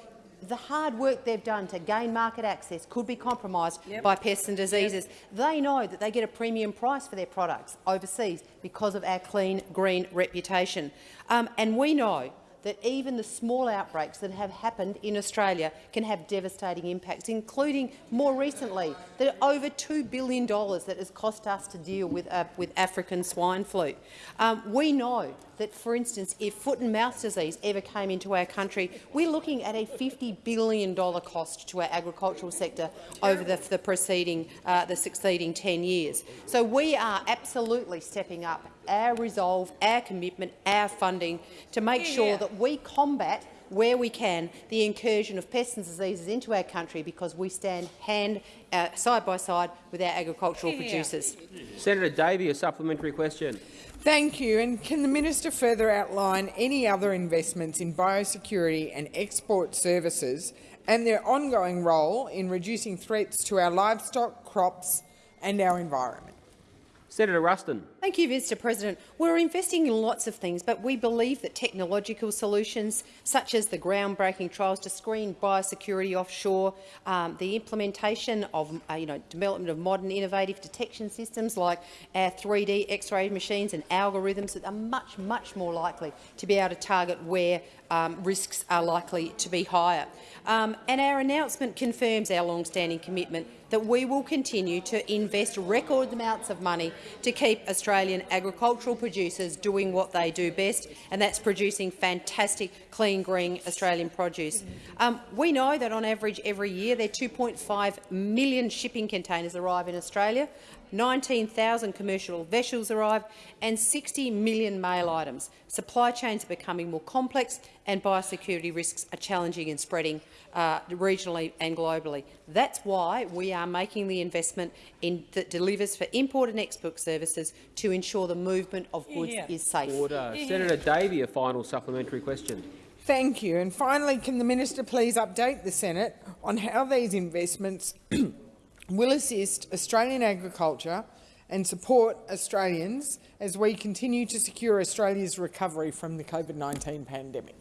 the hard work they've done to gain market access could be compromised Yep. by pests and diseases. They know that they get a premium price for their products overseas because of our clean, green reputation. Um, and we know that even the small outbreaks that have happened in Australia can have devastating impacts, including more recently the over $2 billion that has cost us to deal with, uh, with African swine flu. Um, we know that, for instance, if foot and mouth disease ever came into our country, we're looking at a $50 billion cost to our agricultural sector over the, the preceding, uh, the succeeding 10 years. So we are absolutely stepping up our resolve, our commitment, our funding to make sure that we combat where we can, the incursion of pests and diseases into our country because we stand hand uh, side by side with our agricultural producers. Senator Davey, a supplementary question. Thank you. And can the minister further outline any other investments in biosecurity and export services and their ongoing role in reducing threats to our livestock, crops and our environment? Senator Ruston. Thank you, Mr President. We're investing in lots of things, but we believe that technological solutions, such as the groundbreaking trials to screen biosecurity offshore, um, the implementation of uh, you know, development of modern innovative detection systems like our 3D X-ray machines and algorithms that are much, much more likely to be able to target where um, risks are likely to be higher. Um, and our announcement confirms our long-standing commitment that we will continue to invest record amounts of money to keep Australian agricultural producers doing what they do best, and that's producing fantastic, clean, green Australian produce. Um, we know that on average every year there are 2.5 million shipping containers arrive in Australia. 19,000 commercial vessels arrive and 60 million mail items. Supply chains are becoming more complex and biosecurity risks are challenging and spreading uh, regionally and globally. That's why we are making the investment in, that delivers for import and export services to ensure the movement of goods Yeah. is safe. Order. Senator Davey, a final supplementary question. Thank you. And finally, can the minister please update the Senate on how these investments *clears throat* will assist Australian agriculture and support Australians as we continue to secure Australia's recovery from the COVID-19 pandemic?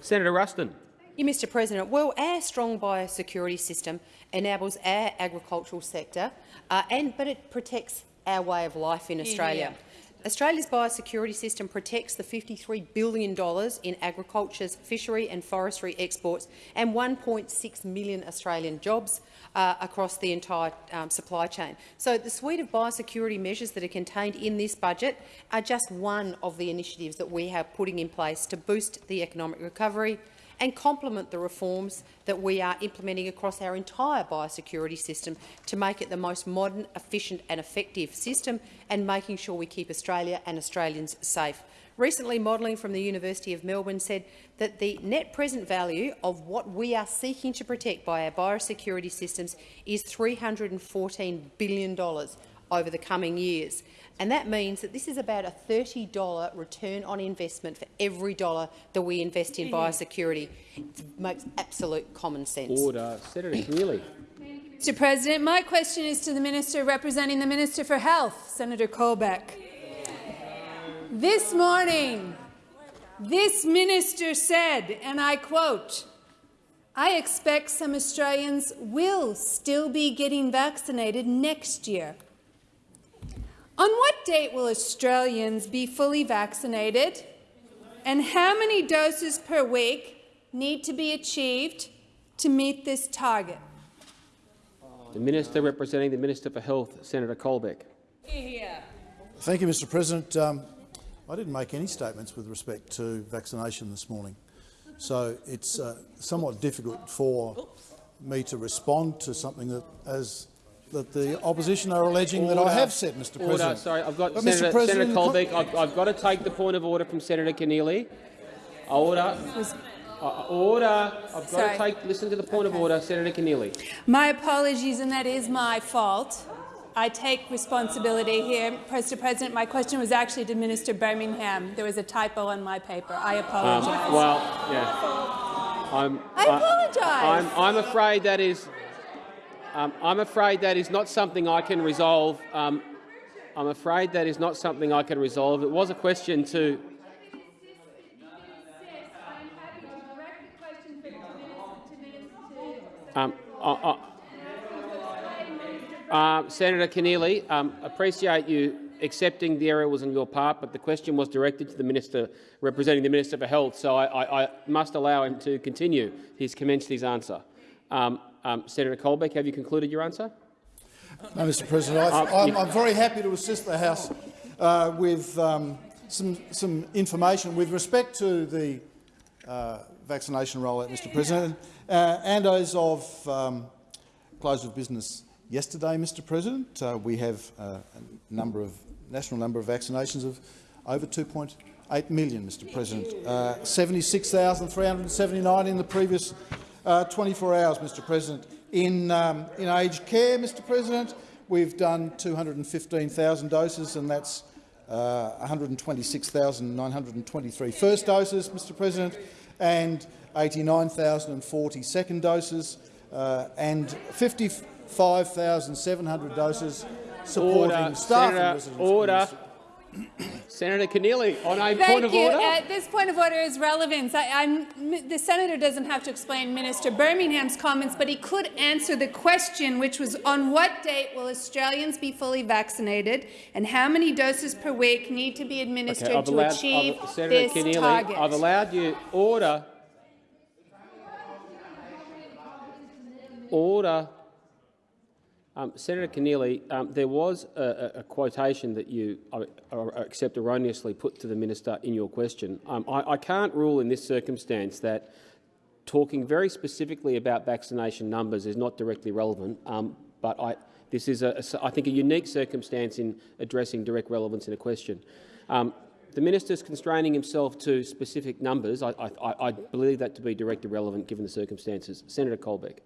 Senator Ruston. You, Mr President. Well, our strong biosecurity system enables our agricultural sector, uh, and, but it protects our way of life in Australia. Australia's biosecurity system protects the $53 billion in agriculture's fishery and forestry exports and 1.6 million Australian jobs uh, across the entire um, supply chain. So the suite of biosecurity measures that are contained in this budget are just one of the initiatives that we have putting in place to boost the economic recovery and complement the reforms that we are implementing across our entire biosecurity system to make it the most modern, efficient and effective system and making sure we keep Australia and Australians safe. Recently, modelling from the University of Melbourne said that the net present value of what we are seeking to protect by our biosecurity systems is $314 billion over the coming years. And that means that this is about a $30 return on investment for every dollar that we invest in mm-hmm. biosecurity. It makes absolute common sense. Order. Senator Keneally. Mr President, my question is to the Minister representing the Minister for Health, Senator Colbeck. This morning, this minister said, and I quote, I expect some Australians will still be getting vaccinated next year. On what date will Australians be fully vaccinated? And how many doses per week need to be achieved to meet this target? The Minister representing the Minister for Health, Senator Colbeck. Thank you, Mr President. Um, I didn't make any statements with respect to vaccination this morning, so it's uh, somewhat difficult for me to respond to something that, as that the opposition are alleging that I have said, Mr Order. President. Sorry, I've got But, Senator, Mr. President, Senator Colbeck. I've, I've got to take the point of order from Senator Keneally. Order. Uh, order. I've got Sorry. to take. Listen to the point of order, Senator Keneally. My apologies, and that is my fault. I take responsibility here. Mr. President, my question was actually to Minister Birmingham. There was a typo on my paper. I Um, apologize. well, yeah. I'm, I apologise. I'm, I'm afraid that is. Um, I'm afraid that is not something I can resolve. Um, I'm afraid that is not something I can resolve. It was a question to. Um, uh, uh, uh, Senator Keneally, um, appreciate you accepting the error was on your part, but the question was directed to the minister representing the Minister for Health, so I, I, I must allow him to continue. He's commenced his answer. Um, um, Senator Colbeck, have you concluded your answer? No, Mr President, I, Uh, I'm, I'm very happy to assist the House uh, with um, some, some information with respect to the uh, vaccination rollout, Mr President, uh, and as of um, close of business yesterday, Mr President, uh, we have uh, a number of national number of vaccinations of over 2.8 million, Mr President. Uh, 76,379 in the previous uh, 24 hours, Mr President. In, um, in aged care, Mr President, we've done 215,000 doses, and that's uh, 126,923 first doses, Mr President, and 89,040 second doses, uh, and 55,700 doses supporting Order. staff Senator, and residents. order. Senator Keneally, on a Thank point of you. order. Uh, this point of order is relevant. I, I'm, the senator doesn't have to explain Minister Birmingham's comments, but he could answer the question, which was on what date will Australians be fully vaccinated, and how many doses per week need to be administered Okay, to allowed, achieve I've, Senator this Keneally, target. I've allowed you order. Order. Um, Senator Keneally, um, there was a, a, quotation that you, I, I accept erroneously, put to the minister in your question. Um, I, I can't rule in this circumstance that talking very specifically about vaccination numbers is not directly relevant, um, but I, this is, a, a, I think, a unique circumstance in addressing direct relevance in a question. Um, the minister is constraining himself to specific numbers. I believe that to be directly relevant given the circumstances. Senator Colbeck.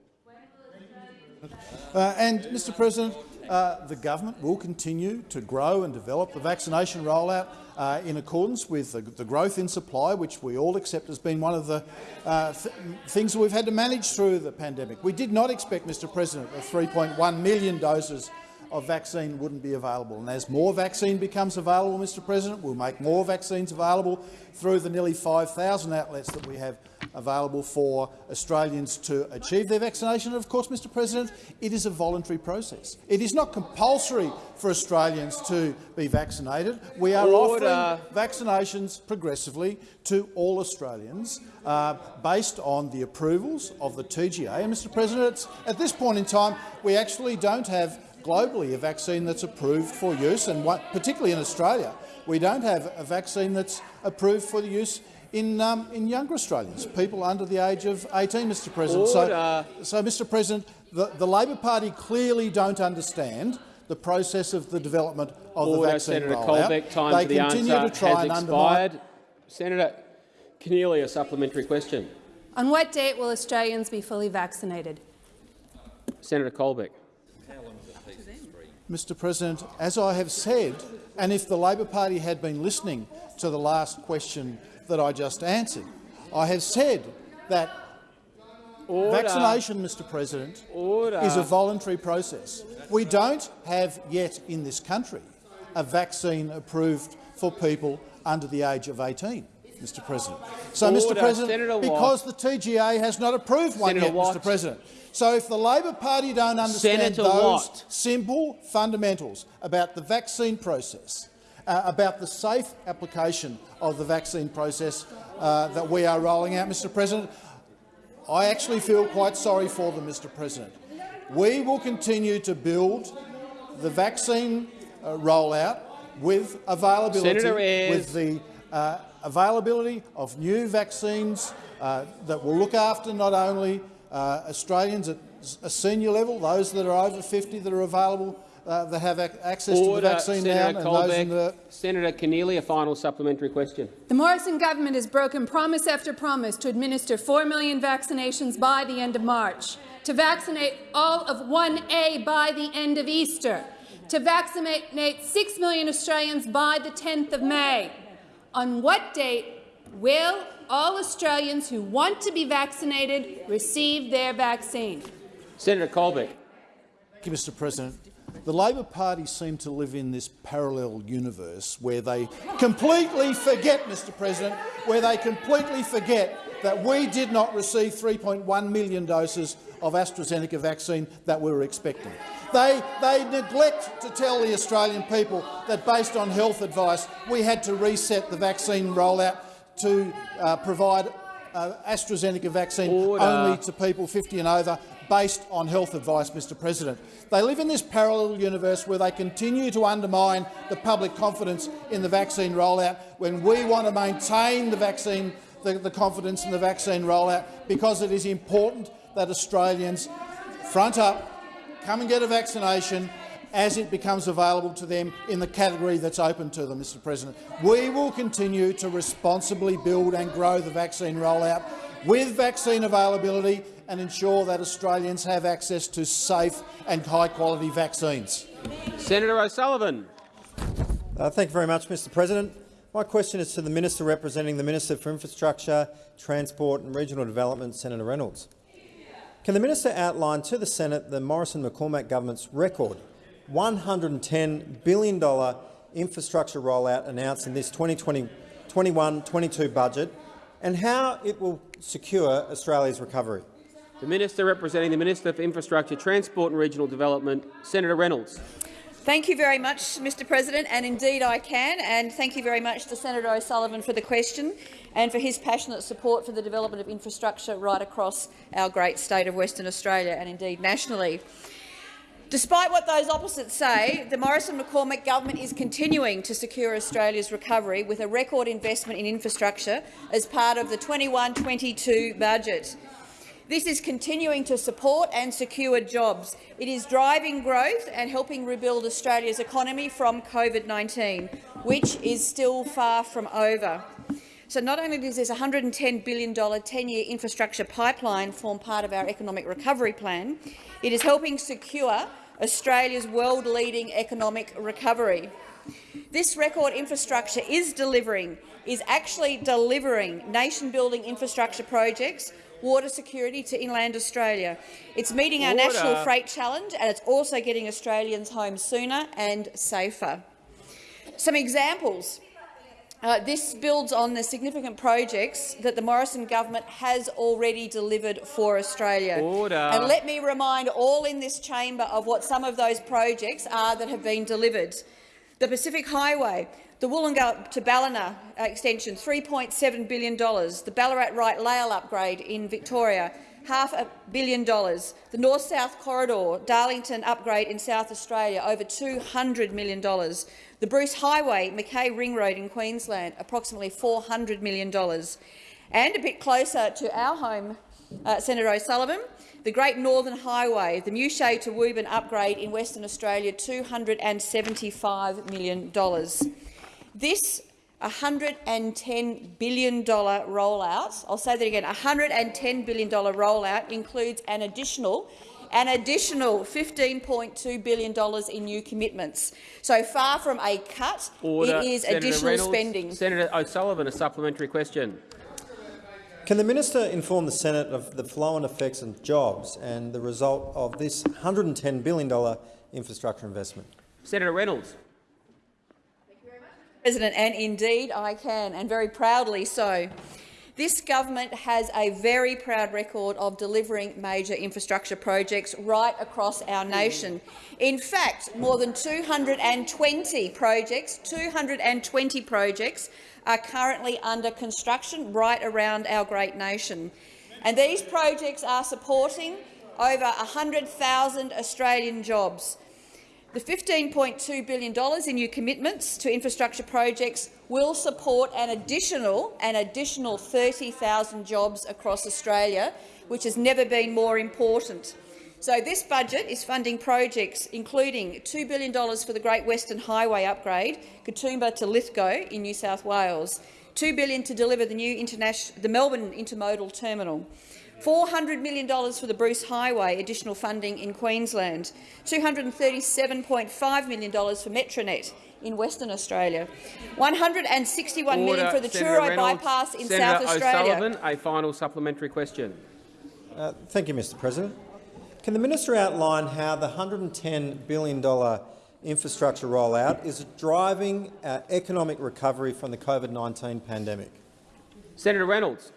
Uh, and, Mr President, uh, the government will continue to grow and develop the vaccination rollout uh, in accordance with the, the, growth in supply, which we all accept has been one of the uh, th things we've had to manage through the pandemic. We did not expect, Mr President, that 3.1 million doses of vaccine wouldn't be available. And as more vaccine becomes available, Mr President, we'll make more vaccines available through the nearly 5,000 outlets that we have available for Australians to achieve their vaccination. And of course, Mr President, it is a voluntary process. It is not compulsory for Australians to be vaccinated. We are Order. offering vaccinations progressively to all Australians uh, based on the approvals of the TGA. And, Mr President, at this point in time, we actually don't have globally a vaccine that's approved for use, and what, particularly in Australia, we don't have a vaccine that's approved for the use in, um, in younger Australians, people under the age of 18, Mr President. Order. So, so, Mr President, the, the Labor Party clearly don't understand the process of the development of Order, the vaccine Senator rollout. Colbeck. Time they for the continue answer to try has and expired. undermine Senator Keneally, a supplementary question. On what date will Australians be fully vaccinated? Senator Colbeck. Mr President, as I have said, and if the Labor Party had been listening to the last question that I just answered, I have said that Order. vaccination, Mr President, Order. is a voluntary process. We don't have yet in this country a vaccine approved for people under the age of 18. Mr President. So, Mr President, Senator Watt. because the TGA has not approved one Senator yet, Watt. Mr President, so if the Labor Party don't understand Senator those Watt. simple fundamentals about the vaccine process, uh, about the safe application of the vaccine process uh, that we are rolling out, Mr President, I actually feel quite sorry for them, Mr President. We will continue to build the vaccine uh, rollout with availability, with the uh, availability of new vaccines uh, that will look after not only Australians at a senior level, those that are over 50 that are available, uh, that have ac access to the vaccine Senator now, and those in Colbeck. the Senator Keneally, a final supplementary question. The Morrison government has broken promise after promise to administer 4 million vaccinations by the end of March, to vaccinate all of 1A by the end of Easter, to vaccinate 6 million Australians by the 10th of May. On what date will all Australians who want to be vaccinated receive their vaccine? Senator Colbeck. Thank you, Mr President. The Labor Party seem to live in this parallel universe where they completely forget, Mr President, where they completely forget that we did not receive 3.1 million doses of AstraZeneca vaccine that we were expecting. They, they neglect to tell the Australian people that, based on health advice, we had to reset the vaccine rollout to uh, provide uh, AstraZeneca vaccine Order. only to people 50 and over based on health advice, Mr President. They live in this parallel universe where they continue to undermine the public confidence in the vaccine rollout when we want to maintain the vaccine, the, the confidence in the vaccine rollout because it is important that Australians front up, come and get a vaccination as it becomes available to them in the category that's open to them, Mr President. We will continue to responsibly build and grow the vaccine rollout with vaccine availability and ensure that Australians have access to safe and high-quality vaccines. Senator O'Sullivan. Uh, thank you very much, Mr President. My question is to the Minister representing the Minister for Infrastructure, Transport and Regional Development, Senator Reynolds. Can the minister outline to the Senate the Morrison-McCormack government's record $110 billion infrastructure rollout announced in this 2021-22 budget and how it will secure Australia's recovery? The Minister representing the Minister for Infrastructure, Transport and Regional Development, Senator Reynolds. Thank you very much, Mr President, and indeed I can. And thank you very much to Senator O'Sullivan for the question and for his passionate support for the development of infrastructure right across our great state of Western Australia and indeed nationally. Despite what those opposites say, the Morrison-McCormack government is continuing to secure Australia's recovery with a record investment in infrastructure as part of the 21-22 budget. This is continuing to support and secure jobs. It is driving growth and helping rebuild Australia's economy from COVID-19, which is still far from over. So not only does this $110 billion 10-year infrastructure pipeline form part of our economic recovery plan, it is helping secure Australia's world-leading economic recovery. This record infrastructure is delivering, is actually delivering nation-building infrastructure projects water security to inland Australia. It's meeting our national freight challenge and it's also getting Australians home sooner and safer. Some examples. Uh, this builds on the significant projects that the Morrison government has already delivered for Australia. Order. And let me remind all in this chamber of what some of those projects are that have been delivered. The Pacific Highway, the Woolgoolga to Ballina extension, $3.7 billion. The Ballarat Rail Line upgrade in Victoria, half a billion dollars. The North-South Corridor, Darlington upgrade in South Australia, over $200 million. The Bruce Highway, Mackay Ring Road in Queensland, approximately $400 million. And a bit closer to our home, uh, Senator O'Sullivan, the Great Northern Highway, the Muchea to Wubin upgrade in Western Australia, $275 million. This $110 billion rollout, I'll say that again, $110 billion rollout includes an additional an additional $15.2 billion in new commitments. So far from a cut, Order. it is Senator additional Reynolds, spending. Senator O'Sullivan, a supplementary question. Can the minister inform the Senate of the flow-on effects on jobs and the result of this $110 billion infrastructure investment? Senator Reynolds. President, and indeed I can, and very proudly so. This government has a very proud record of delivering major infrastructure projects right across our nation. In fact, more than 220 projects, 220 projects are currently under construction right around our great nation. And these projects are supporting over 100,000 Australian jobs. The $15.2 billion in new commitments to infrastructure projects will support an additional, an additional 30,000 jobs across Australia, which has never been more important. So this budget is funding projects including $2 billion for the Great Western Highway upgrade, Katoomba to Lithgow in New South Wales, 2 billion to deliver the new the Melbourne Intermodal Terminal, $400 million for the Bruce Highway additional funding in Queensland, $237.5 million for Metronet in Western Australia, $161 Order. million for the Senator Truro Reynolds. bypass in Senator South Australia. O'Sullivan, a final supplementary question. Uh, thank you, Mr President. Can the minister outline how the $110 billion infrastructure rollout is driving economic recovery from the COVID-19 pandemic? Senator Reynolds.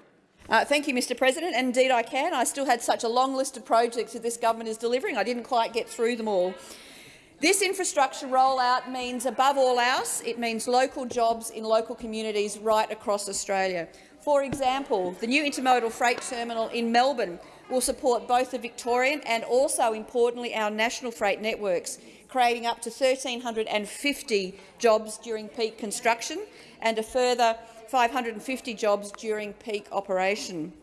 Uh, thank you, Mr President. Indeed I can. I still had such a long list of projects that this government is delivering. I didn't quite get through them all. This infrastructure rollout means, above all else, it means local jobs in local communities right across Australia. For example, the new intermodal freight terminal in Melbourne will support both the Victorian and also, importantly, our national freight networks, creating up to 1,350 jobs during peak construction and a further 550 jobs during peak operation.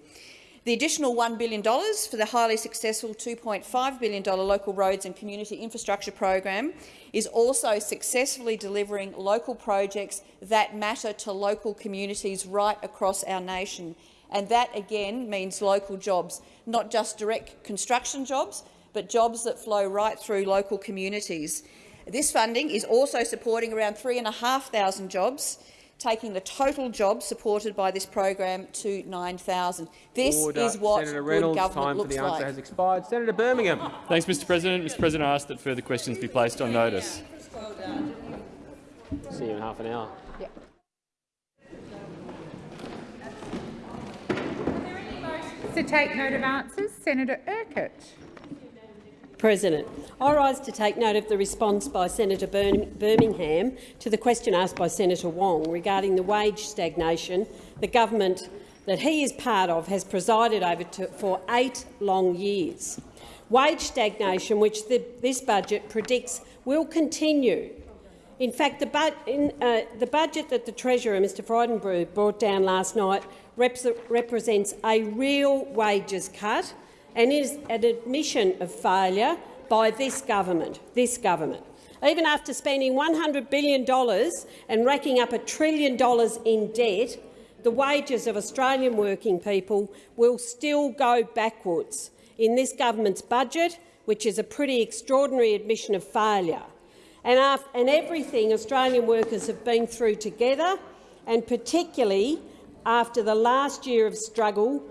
The additional $1 billion for the highly successful $2.5 billion local roads and community infrastructure program is also successfully delivering local projects that matter to local communities right across our nation. And that, again, means local jobs, not just direct construction jobs, but jobs that flow right through local communities. This funding is also supporting around 3,500 jobs taking the total jobs supported by this program to 9,000. This Order. is what Senator good Reynolds, government time looks for the answer like. has expired. Senator Birmingham. Thanks, Mr President. Mr President, I ask that further questions be placed on notice. See you in half an hour. To take note of answers, Senator Urquhart. President, I rise to take note of the response by Senator Birmingham to the question asked by Senator Wong regarding the wage stagnation the government that he is part of has presided over to, for eight long years. Wage stagnation, which the, this budget predicts will continue. In fact, the, in, uh, the budget that the Treasurer, Mr Frydenberg, brought down last night represents a real wages cut and is an admission of failure by this government. This government. Even after spending $100 billion and racking up a trillion dollars in debt, the wages of Australian working people will still go backwards in this government's budget, which is a pretty extraordinary admission of failure. And, after, and everything Australian workers have been through together, and particularly after the last year of struggle,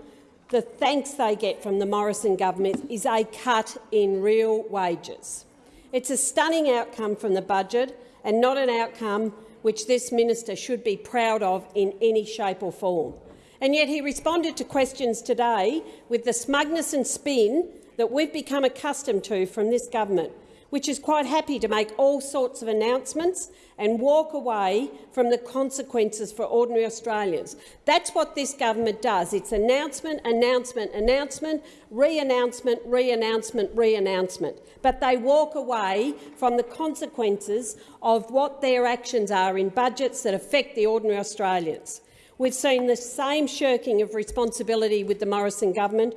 the thanks they get from the Morrison government is a cut in real wages. It's a stunning outcome from the budget and not an outcome which this minister should be proud of in any shape or form. And yet he responded to questions today with the smugness and spin that we've become accustomed to from this government, which is quite happy to make all sorts of announcements and walk away from the consequences for ordinary Australians. That's what this government does. It's announcement, announcement, announcement, re-announcement, re-announcement, re-announcement. But they walk away from the consequences of what their actions are in budgets that affect the ordinary Australians. We've seen the same shirking of responsibility with the Morrison government,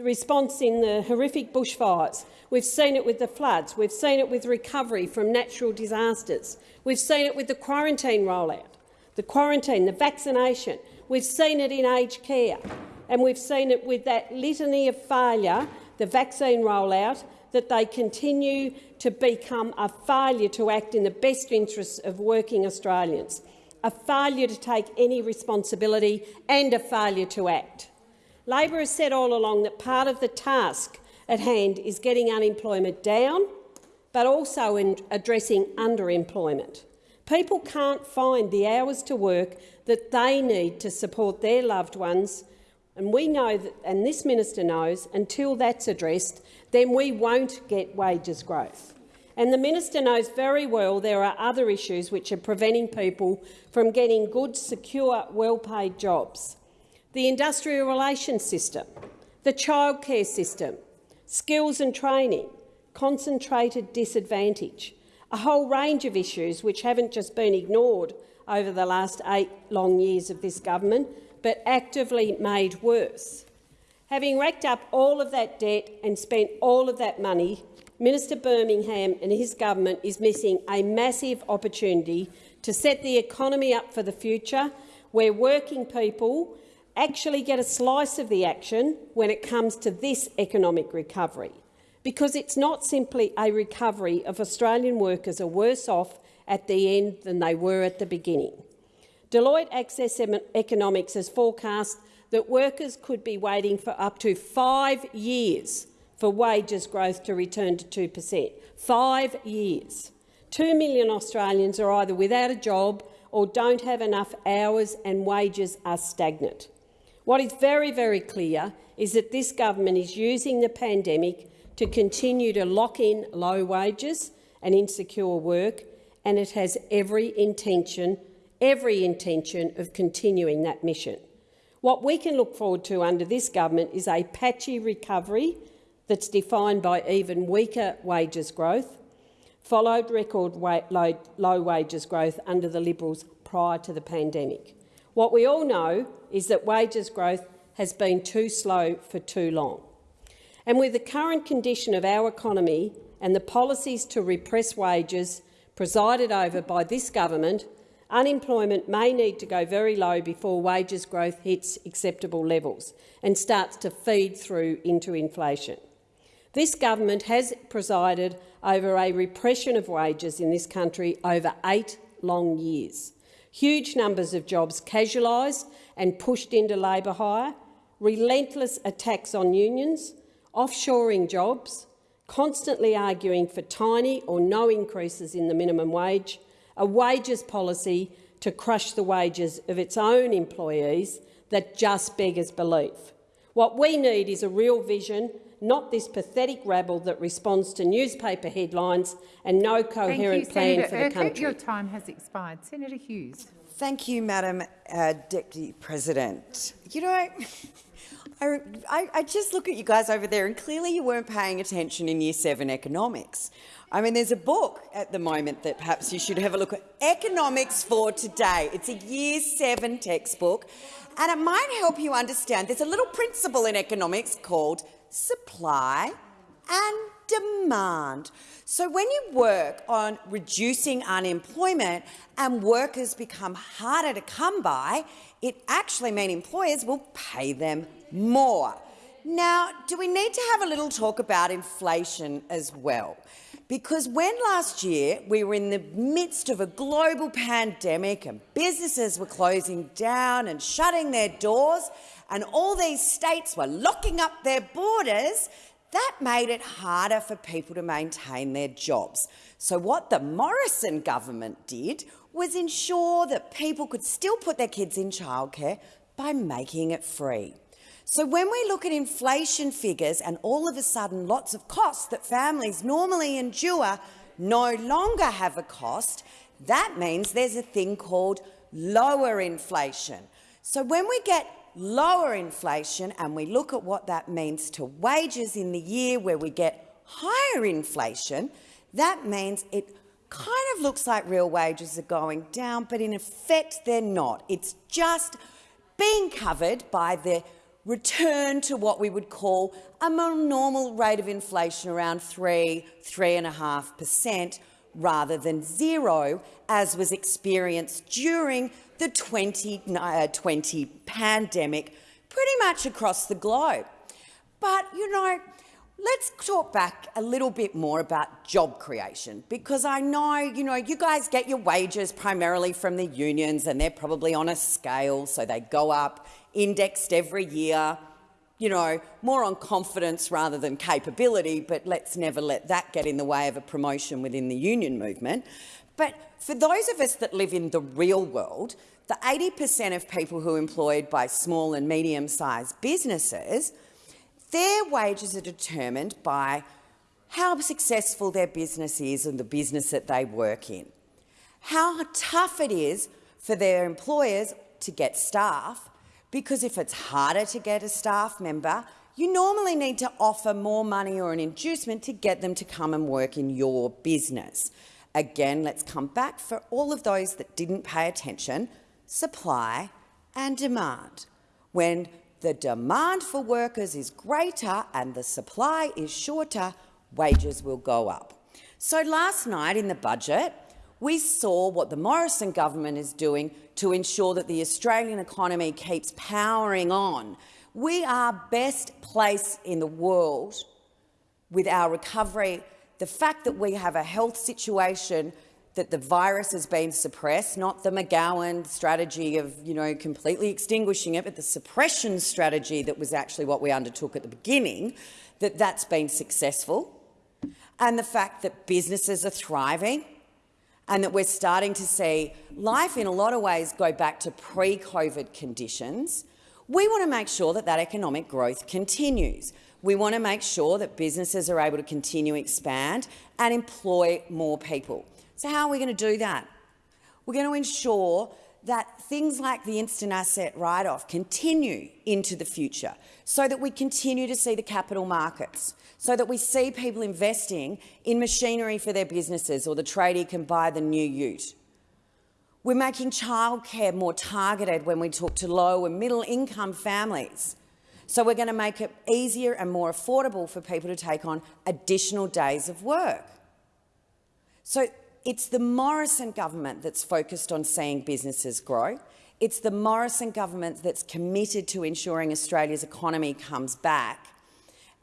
the response in the horrific bushfires. We've seen it with the floods. We've seen it with recovery from natural disasters. We've seen it with the quarantine rollout, the quarantine, the vaccination. We've seen it in aged care, and we've seen it with that litany of failure, the vaccine rollout, that they continue to become a failure to act in the best interests of working Australians, a failure to take any responsibility and a failure to act. Labor has said all along that part of the task at hand is getting unemployment down, but also in addressing underemployment. People can't find the hours to work that they need to support their loved ones, and we know that, and this minister knows, until that's addressed, then we won't get wages growth. And the minister knows very well there are other issues which are preventing people from getting good, secure, well-paid jobs. The industrial relations system, the childcare system, skills and training, concentrated disadvantage, a whole range of issues which haven't just been ignored over the last eight long years of this government, but actively made worse. Having racked up all of that debt and spent all of that money, Minister Birmingham and his government is missing a massive opportunity to set the economy up for the future, where working people actually get a slice of the action when it comes to this economic recovery. Because it's not simply a recovery of Australian workers are worse off at the end than they were at the beginning. Deloitte Access Economics has forecast that workers could be waiting for up to five years for wages growth to return to 2 per cent. Five years. Two million Australians are either without a job or don't have enough hours and wages are stagnant. What is very, very clear is that this government is using the pandemic to continue to lock in low wages and insecure work, and it has every intention, every intention of continuing that mission. What we can look forward to under this government is a patchy recovery that's defined by even weaker wages growth, followed record low, low wages growth under the Liberals prior to the pandemic. What we all know is that wages growth has been too slow for too long. And with the current condition of our economy and the policies to repress wages presided over by this government, unemployment may need to go very low before wages growth hits acceptable levels and starts to feed through into inflation. This government has presided over a repression of wages in this country over eight long years. Huge numbers of jobs casualised and pushed into labour hire, relentless attacks on unions, offshoring jobs, constantly arguing for tiny or no increases in the minimum wage, a wages policy to crush the wages of its own employees that just beggars belief. What we need is a real vision, not this pathetic rabble that responds to newspaper headlines and no coherent you, plan Senator for the Urquhart. country. Your time has expired. Senator Hughes. Thank you, Madam uh, Deputy President. You know, I, I, I just look at you guys over there and clearly you weren't paying attention in Year 7 economics. I mean, there's a book at the moment that perhaps you should have a look at, Economics for Today. It's a Year 7 textbook, and it might help you understand. There's a little principle in economics called supply and demand. So when you work on reducing unemployment and workers become harder to come by, it actually means employers will pay them more. Now, do we need to have a little talk about inflation as well? Because when last year we were in the midst of a global pandemic and businesses were closing down and shutting their doors and all these states were locking up their borders, that made it harder for people to maintain their jobs. So what the Morrison government did was ensure that people could still put their kids in childcare by making it free. So when we look at inflation figures and all of a sudden lots of costs that families normally endure no longer have a cost, that means there's a thing called lower inflation. So when we get lower inflation and we look at what that means to wages in the year where we get higher inflation, that means it kind of looks like real wages are going down, but in effect they're not. It's just being covered by the return to what we would call a more normal rate of inflation around 3, 3.5% rather than zero, as was experienced during the 2020 uh, pandemic pretty much across the globe. But, you know, let's talk back a little bit more about job creation, because I know, you know, you guys get your wages primarily from the unions and they're probably on a scale, so they go up indexed every year, you know, more on confidence rather than capability, but let's never let that get in the way of a promotion within the union movement. But for those of us that live in the real world, the 80 per cent of people who are employed by small and medium-sized businesses, their wages are determined by how successful their business is and the business that they work in, how tough it is for their employers to get staff, because if it's harder to get a staff member, you normally need to offer more money or an inducement to get them to come and work in your business. Again, let's come back for all of those that didn't pay attention, supply and demand. When the demand for workers is greater and the supply is shorter, wages will go up. So last night in the budget, we saw what the Morrison government is doing to ensure that the Australian economy keeps powering on. We are best placed in the world with our recovery. The fact that we have a health situation that the virus has been suppressed, not the McGowan strategy of you know, completely extinguishing it, but the suppression strategy that was actually what we undertook at the beginning, that that's been successful, and the fact that businesses are thriving, and that we're starting to see life in a lot of ways go back to pre-COVID conditions, we want to make sure that that economic growth continues. We want to make sure that businesses are able to continue to expand and employ more people. So how are we going to do that? We're going to ensure that things like the instant asset write-off continue into the future so that we continue to see the capital markets so that we see people investing in machinery for their businesses or the tradie can buy the new ute. We're making childcare more targeted when we talk to low and middle income families So we're going to make it easier and more affordable for people to take on additional days of work. So it's the Morrison government that's focused on seeing businesses grow. It's the Morrison government that's committed to ensuring Australia's economy comes back.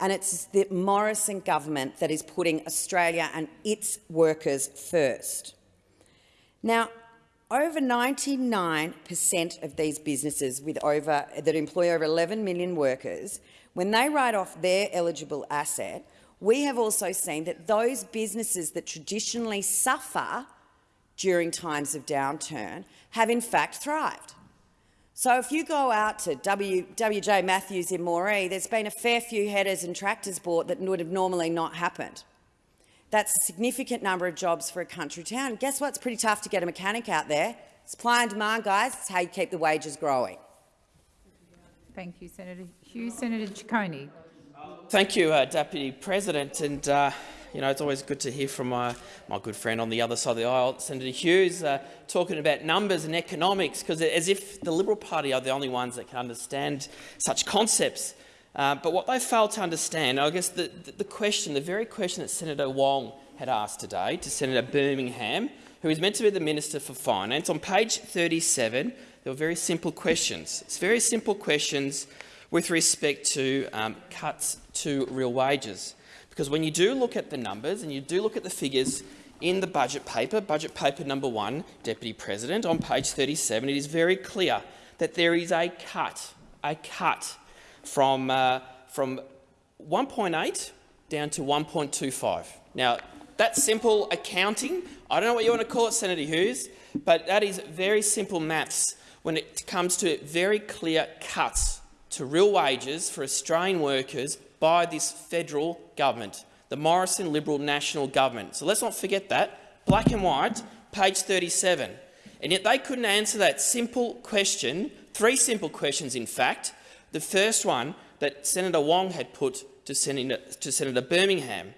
And it's the Morrison government that is putting Australia and its workers first. Now, over 99 per cent of these businesses with over, that employ over 11 million workers, when they write off their eligible asset, we have also seen that those businesses that traditionally suffer during times of downturn have in fact thrived. So if you go out to w, WJ Matthews in Moree, there's been a fair few headers and tractors bought that would have normally not happened. That's a significant number of jobs for a country town. Guess what? It's pretty tough to get a mechanic out there. Supply and demand, guys. It's how you keep the wages growing. Thank you, Senator Hughes. Senator Ciccone. Thank you, uh, Deputy President. And uh, you know, it's always good to hear from my, my good friend on the other side of the aisle, Senator Hughes, uh, talking about numbers and economics, because as if the Liberal Party are the only ones that can understand such concepts. Uh, but what they fail to understand, I guess the, the, the question, the very question that Senator Wong had asked today to Senator Birmingham, who is meant to be the Minister for Finance, on page 37, there were very simple questions. It's very simple questions with respect to um, cuts to real wages. Because when you do look at the numbers and you do look at the figures in the budget paper, budget paper number one, Deputy President, on page 37, it is very clear that there is a cut, a cut from, uh, from 1.8 down to 1.25. Now, that's simple accounting. I don't know what you want to call it, Senator Hughes, but that is very simple maths when it comes to very clear cuts to real wages for Australian workers by this federal government, the Morrison Liberal National Government. So let's not forget that. Black and white, page 37. And yet they couldn't answer that simple question, three simple questions in fact, the first one that Senator Wong had put to Senator, to Senator Birmingham.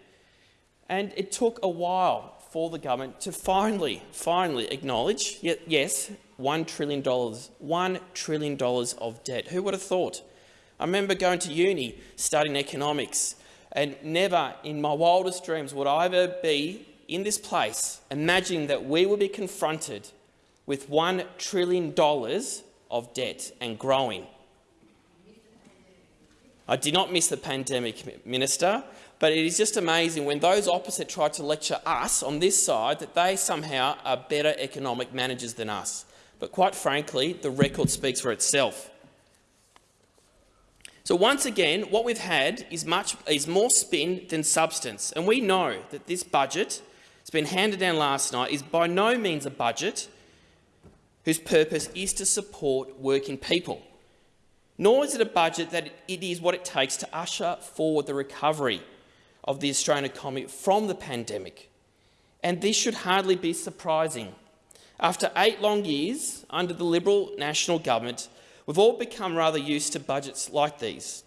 And it took a while for the government to finally, finally acknowledge, yes, $1 trillion, $1 trillion of debt. Who would have thought? I remember going to uni, studying economics, and never in my wildest dreams would I ever be in this place imagining that we would be confronted with $1 trillion of debt and growing. I did not miss the pandemic, Minister, but it is just amazing when those opposite try to lecture us on this side that they somehow are better economic managers than us. But quite frankly, the record speaks for itself. So once again, what we've had is, much, is more spin than substance. And we know that this budget, it's been handed down last night, is by no means a budget whose purpose is to support working people nor is it a budget that it is what it takes to usher forward the recovery of the Australian economy from the pandemic. And this should hardly be surprising. After eight long years under the Liberal National Government, we've all become rather used to budgets like these.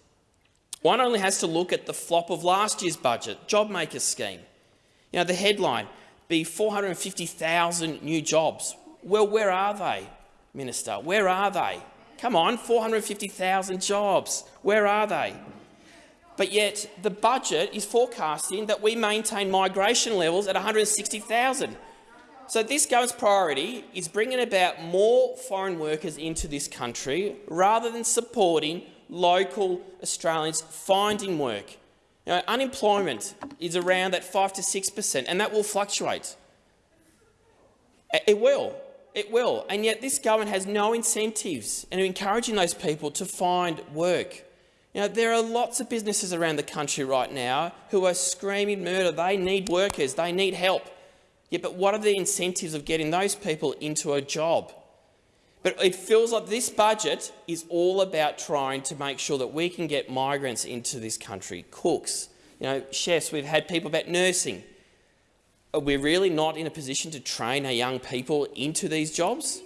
One only has to look at the flop of last year's budget, JobMaker scheme. You know, the headline, be 450,000 new jobs. Well, where are they, Minister? Where are they? Come on, 450,000 jobs. Where are they? But yet the budget is forecasting that we maintain migration levels at 160,000. So this government's priority is bringing about more foreign workers into this country rather than supporting local Australians finding work. Unemployment is around that 5 to 6 per cent, and that will fluctuate. It will. It will. And yet this government has no incentives in encouraging those people to find work. You know, there are lots of businesses around the country right now who are screaming murder. They need workers. They need help. Yeah, but what are the incentives of getting those people into a job? But it feels like this budget is all about trying to make sure that we can get migrants into this country, cooks, you know, chefs. We've had people about nursing are really not in a position to train our young people into these jobs?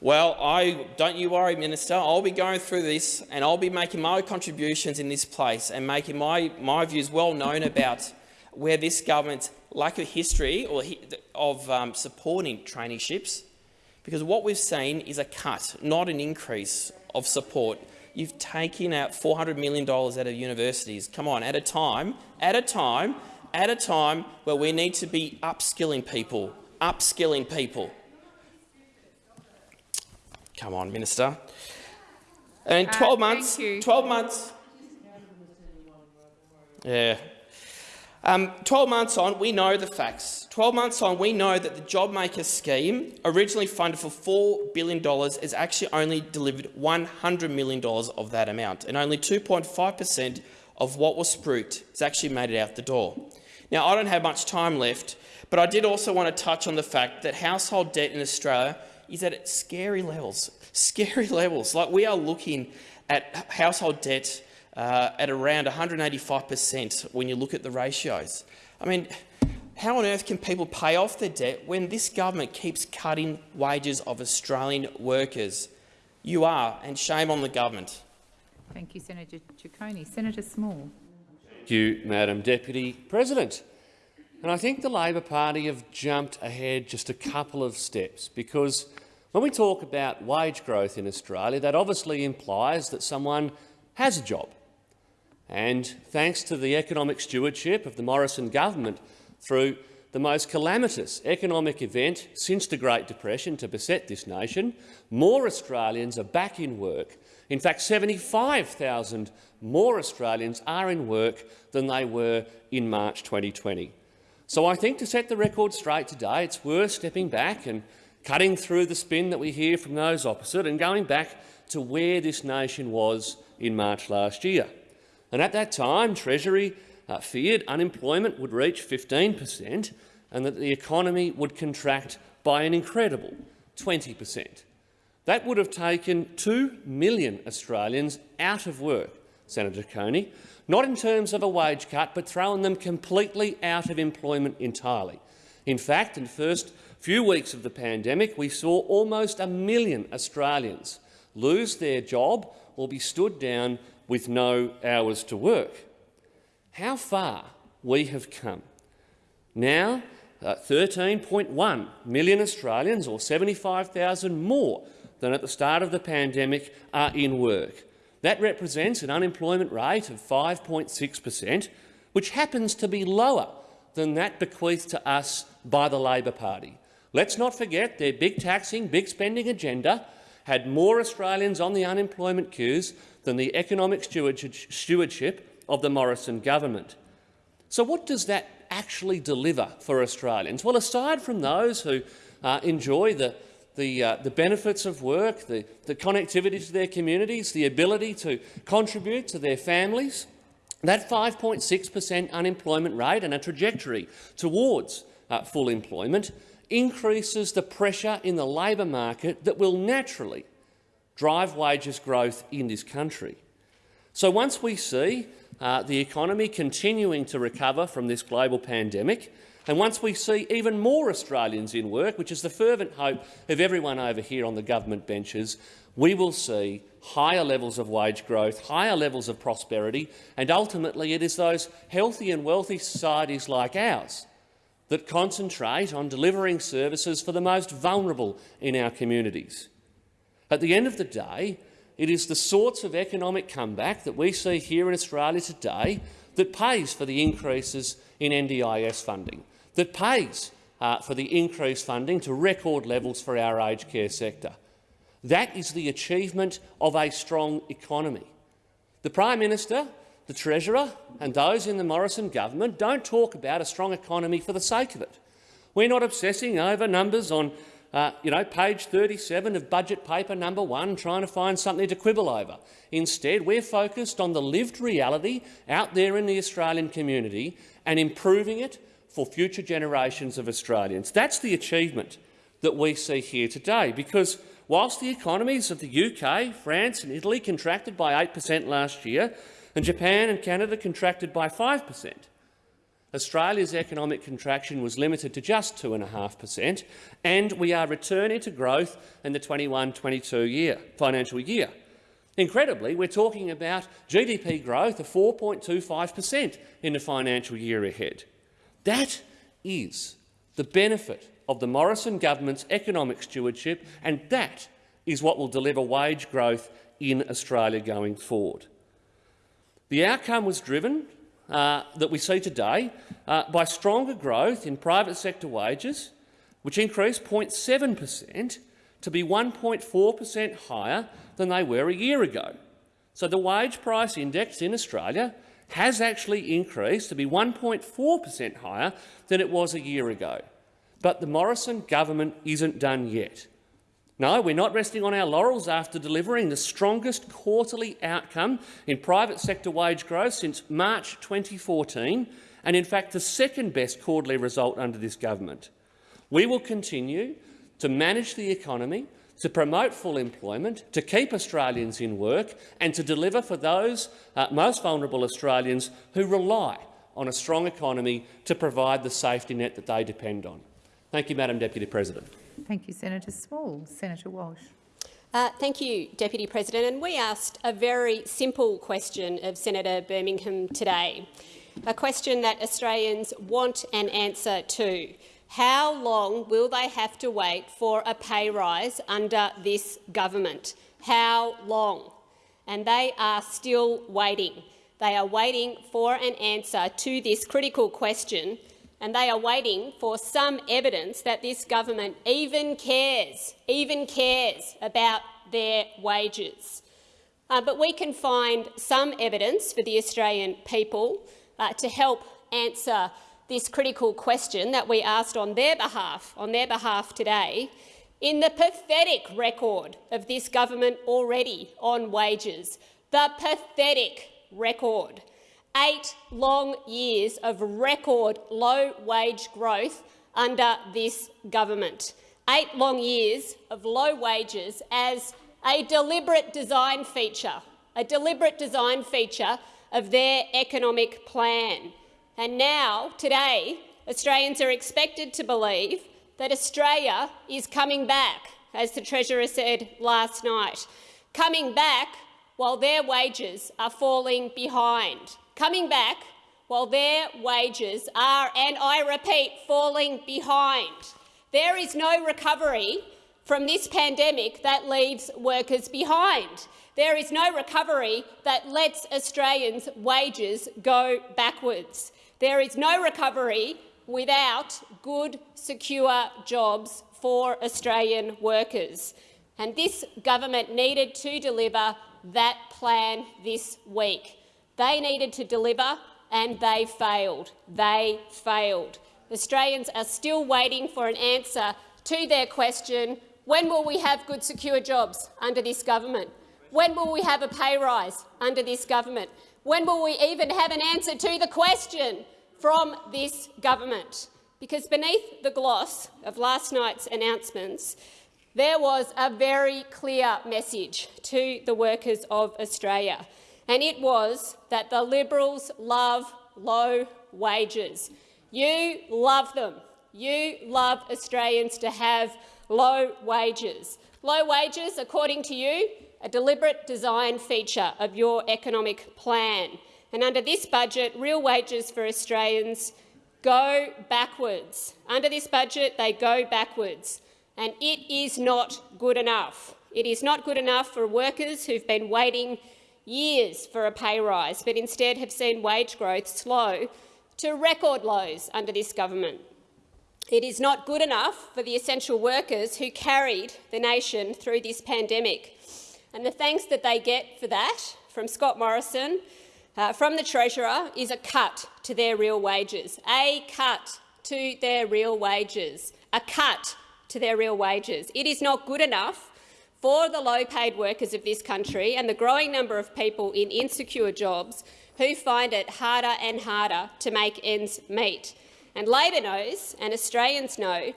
Well, I, don't you worry, Minister. I'll be going through this and I'll be making my contributions in this place and making my, my views well known about where this government's lack of history or of um, supporting traineeships, because what we've seen is a cut, not an increase of support You've taken out $400 million out of universities. Come on, at a time, at a time, at a time where we need to be upskilling people, upskilling people. Come on, Minister. And Uh, 12 thank months, 12 months. Yeah. Um, 12 months on, we know the facts. 12 months on, we know that the JobMaker scheme, originally funded for $4 billion, has actually only delivered $100 million of that amount, and only 2.5 per cent of what was spruiked has actually made it out the door. Now, I don't have much time left, but I did also want to touch on the fact that household debt in Australia is at scary levels. *laughs* Scary levels. Like we are looking at household debt uh, at around 185 per cent when you look at the ratios. I mean, how on earth can people pay off their debt when this government keeps cutting wages of Australian workers? You are, and shame on the government. Thank you, Senator Ciccone. Senator Small. Thank you, Madam Deputy President. And I think the Labor Party have jumped ahead just a couple of steps because when we talk about wage growth in Australia, that obviously implies that someone has a job. And thanks to the economic stewardship of the Morrison government through the most calamitous economic event since the Great Depression to beset this nation, more Australians are back in work. In fact, 75,000 more Australians are in work than they were in March 2020. So I think to set the record straight today, it's worth stepping back and cutting through the spin that we hear from those opposite and going back to where this nation was in March last year. And at that time, Treasury uh, feared unemployment would reach 15 per cent and that the economy would contract by an incredible 20 per cent. That would have taken 2 million Australians out of work, Senator Coney, not in terms of a wage cut, but throwing them completely out of employment entirely. In fact, in the first few weeks of the pandemic, we saw almost a million Australians lose their job or be stood down with no hours to work. How far we have come. Now, uh, 13.1 million Australians, or 75,000 more than at the start of the pandemic, are in work. That represents an unemployment rate of 5.6 per cent, which happens to be lower than that bequeathed to us by the Labor Party. Let's not forget their big taxing, big spending agenda had more Australians on the unemployment queues than the economic stewardship of the Morrison government. So what does that actually deliver for Australians? Well, aside from those who uh, enjoy the, the, uh, the benefits of work, the, the connectivity to their communities, the ability to contribute to their families, that 5.6 per cent unemployment rate and a trajectory towards uh, full employment increases the pressure in the labour market that will naturally drive wages growth in this country. So once we see uh, the economy continuing to recover from this global pandemic, and once we see even more Australians in work, which is the fervent hope of everyone over here on the government benches, we will see higher levels of wage growth, higher levels of prosperity, and ultimately it is those healthy and wealthy societies like ours that concentrate on delivering services for the most vulnerable in our communities. At the end of the day, it is the sorts of economic comeback that we see here in Australia today that pays for the increases in NDIS funding, that pays uh, for the increased funding to record levels for our aged care sector. That is the achievement of a strong economy. The Prime Minister, the Treasurer and those in the Morrison government don't talk about a strong economy for the sake of it. We're not obsessing over numbers on uh, you know, page 37 of budget paper number one, trying to find something to quibble over. Instead, we're focused on the lived reality out there in the Australian community and improving it for future generations of Australians. That's the achievement that we see here today, because whilst the economies of the UK, France and Italy contracted by 8 per cent last year, and Japan and Canada contracted by 5 per cent, Australia's economic contraction was limited to just 2.5 per cent, and we are returning to growth in the 21-22 year, financial year. Incredibly, we're talking about GDP growth of 4.25 per cent in the financial year ahead. That is the benefit of the Morrison government's economic stewardship, and that is what will deliver wage growth in Australia going forward. The outcome was driven, uh, that we see today, uh, by stronger growth in private sector wages, which increased 0.7 per cent to be 1.4 per cent higher than they were a year ago. So the wage price index in Australia has actually increased to be 1.4 per cent higher than it was a year ago. But the Morrison government isn't done yet. No, we're not resting on our laurels after delivering the strongest quarterly outcome in private sector wage growth since March 2014, and in fact the second best quarterly result under this government. We will continue to manage the economy, to promote full employment, to keep Australians in work and to deliver for those uh, most vulnerable Australians who rely on a strong economy to provide the safety net that they depend on. Thank you, Madam Deputy President. Thank you, Senator Small. Senator Walsh. Uh, thank you, Deputy President. And we asked a very simple question of Senator Birmingham today, a question that Australians want an answer to. How long will they have to wait for a pay rise under this government? How long? And they are still waiting. They are waiting for an answer to this critical question and they are waiting for some evidence that this government even cares, even cares about their wages. Uh, but we can find some evidence for the Australian people uh, to help answer this critical question that we asked on their behalf, on their behalf today, in the pathetic record of this government already on wages. The pathetic record eight long years of record low wage growth under this government. Eight long years of low wages as a deliberate design feature, a deliberate design feature of their economic plan. And now, today, Australians are expected to believe that Australia is coming back, as the Treasurer said last night, coming back while their wages are falling behind coming back while their wages are, and I repeat, falling behind. There is no recovery from this pandemic that leaves workers behind. There is no recovery that lets Australians' wages go backwards. There is no recovery without good, secure jobs for Australian workers. And this government needed to deliver that plan this week. They needed to deliver and they failed. They failed. Australians are still waiting for an answer to their question, when will we have good, secure jobs under this government? When will we have a pay rise under this government? When will we even have an answer to the question from this government? Because beneath the gloss of last night's announcements, there was a very clear message to the workers of Australia and it was that the Liberals love low wages. You love them. You love Australians to have low wages. Low wages, according to you, a deliberate design feature of your economic plan. And under this budget, real wages for Australians go backwards. Under this budget, they go backwards. And it is not good enough. It is not good enough for workers who've been waiting years for a pay rise, but instead have seen wage growth slow to record lows under this government. It is not good enough for the essential workers who carried the nation through this pandemic. And the thanks that they get for that from Scott Morrison, uh, from the Treasurer, is a cut to their real wages. A cut to their real wages. A cut to their real wages. It is not good enough for the low-paid workers of this country and the growing number of people in insecure jobs who find it harder and harder to make ends meet. And Labor knows, and Australians know,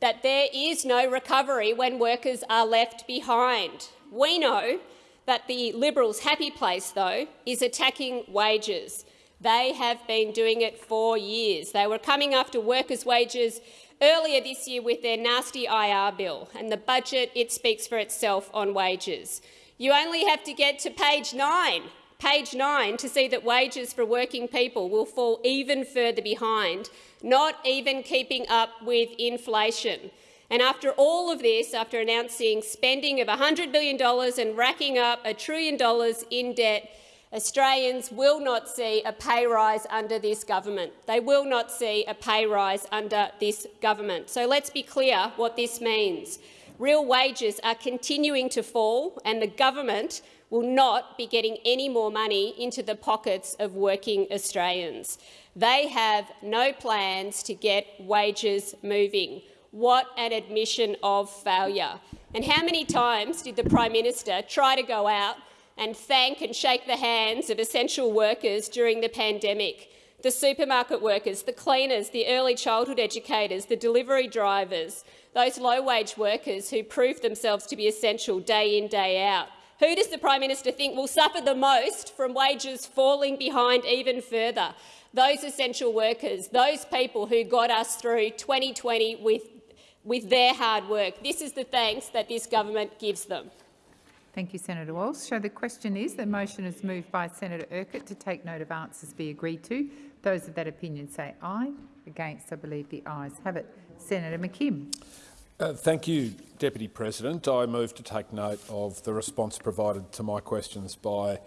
that there is no recovery when workers are left behind. We know that the Liberals' happy place, though, is attacking wages. They have been doing it for years. They were coming after workers' wages earlier this year with their nasty IR bill, and the budget it speaks for itself on wages. You only have to get to page 9, page 9 to see that wages for working people will fall even further behind, not even keeping up with inflation. And after all of this, after announcing spending of $100 billion and racking up a trillion dollars in debt, Australians will not see a pay rise under this government. They will not see a pay rise under this government. So let's be clear what this means. Real wages are continuing to fall and the government will not be getting any more money into the pockets of working Australians. They have no plans to get wages moving. What an admission of failure. And how many times did the Prime Minister try to go out and thank and shake the hands of essential workers during the pandemic? The supermarket workers, the cleaners, the early childhood educators, the delivery drivers, those low-wage workers who prove themselves to be essential day in, day out. Who does the Prime Minister think will suffer the most from wages falling behind even further? Those essential workers, those people who got us through 2020 with, with their hard work. This is the thanks that this government gives them. Thank you, Senator Walsh. So the question is, the motion is moved by Senator Urquhart to take note of answers be agreed to. Those of that opinion say aye. Against, I believe the ayes have it. Senator McKim. Uh, thank you, Deputy President. I move to take note of the response provided to my questions by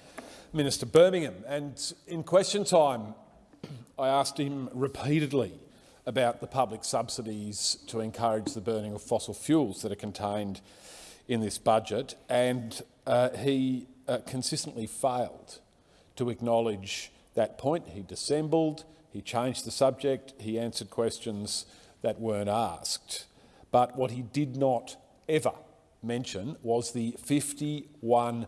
Minister Birmingham. And in question time, I asked him repeatedly about the public subsidies to encourage the burning of fossil fuels that are contained in this budget, and uh, he uh, consistently failed to acknowledge that point. He dissembled, he changed the subject, he answered questions that weren't asked. But what he did not ever mention was the $51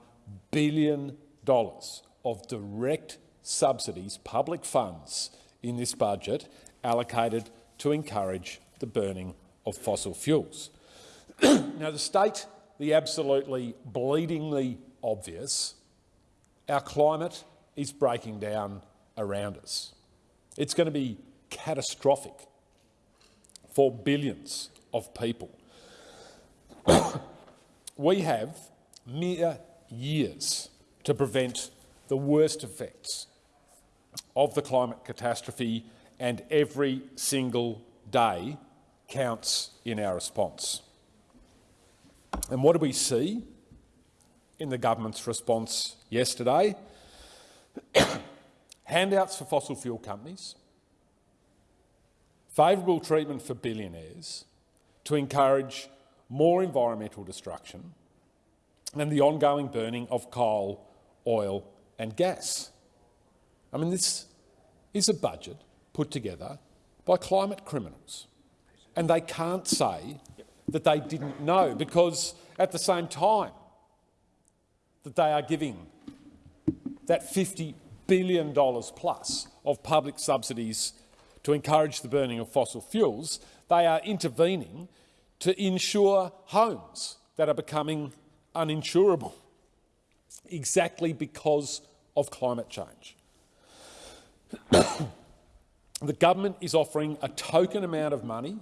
billion of direct subsidies, public funds in this budget allocated to encourage the burning of fossil fuels. *clears throat* now, to state the absolutely bleedingly obvious, our climate is breaking down around us. It's going to be catastrophic for billions of people. *coughs* we have mere years to prevent the worst effects of the climate catastrophe and every single day counts in our response. And what do we see in the government's response yesterday? *coughs* Handouts for fossil fuel companies, favourable treatment for billionaires, to encourage more environmental destruction and the ongoing burning of coal, oil and gas. I mean, this is a budget put together by climate criminals. And they can't say that they didn't know, because at the same time that they are giving that $50 billion plus of public subsidies to encourage the burning of fossil fuels, they are intervening to insure homes that are becoming uninsurable, exactly because of climate change. *coughs* the government is offering a token amount of money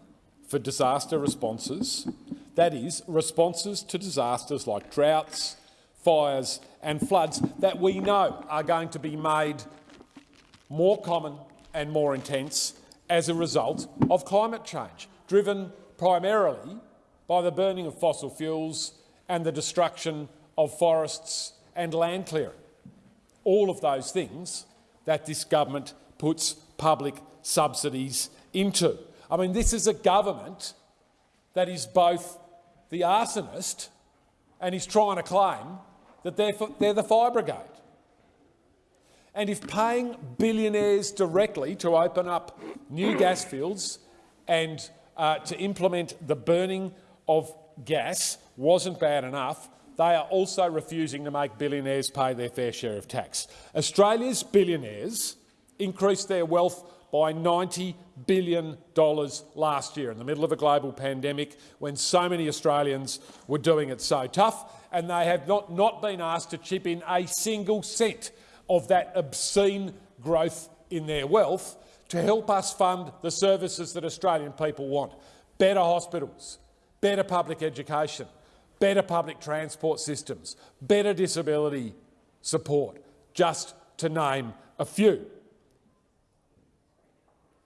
for disaster responses, that is, responses to disasters like droughts, fires and floods that we know are going to be made more common and more intense as a result of climate change, driven primarily by the burning of fossil fuels and the destruction of forests and land clearing. All of those things that this government puts public subsidies into. I mean, this is a government that is both the arsonist and is trying to claim that they're, they're the fire brigade. And if paying billionaires directly to open up new gas fields and uh, to implement the burning of gas wasn't bad enough, they are also refusing to make billionaires pay their fair share of tax. Australia's billionaires increased their wealth by $90 billion last year in the middle of a global pandemic when so many Australians were doing it so tough, and they have not, not been asked to chip in a single cent of that obscene growth in their wealth to help us fund the services that Australian people want. Better hospitals, better public education, better public transport systems, better disability support, just to name a few.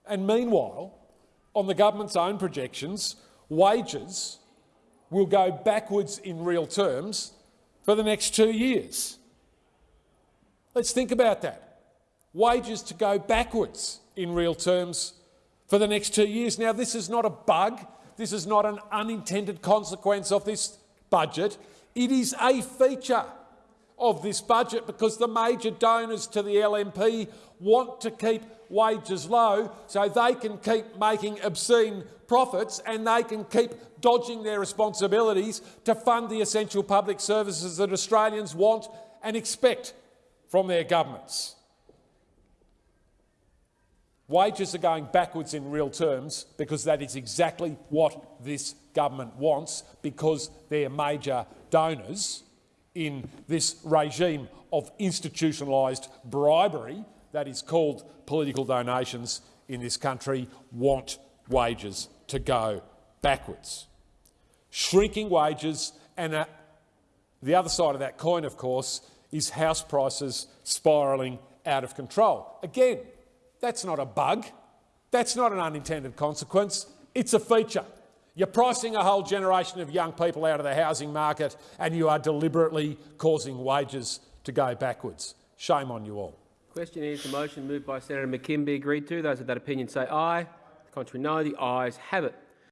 And meanwhile, on the government's own projections, wages will go backwards in real terms for the next two years. Let's think about that. Wages to go backwards in real terms for the next two years. Now, this is not a bug. This is not an unintended consequence of this budget. It is a feature of this budget because the major donors to the LNP want to keep wages low so they can keep making obscene profits and they can keep dodging their responsibilities to fund the essential public services that Australians want and expect from their governments. Wages are going backwards in real terms because that is exactly what this government wants because they're major donors in this regime of institutionalised bribery that is called political donations in this country want wages to go backwards. Shrinking wages and uh, the other side of that coin, of course, is house prices spiralling out of control. Again, that's not a bug. That's not an unintended consequence. It's a feature. You're pricing a whole generation of young people out of the housing market and you are deliberately causing wages to go backwards. Shame on you all. Question is the motion moved by Senator McKim be agreed to. Those of that opinion say aye. The Contrary no. The ayes have it.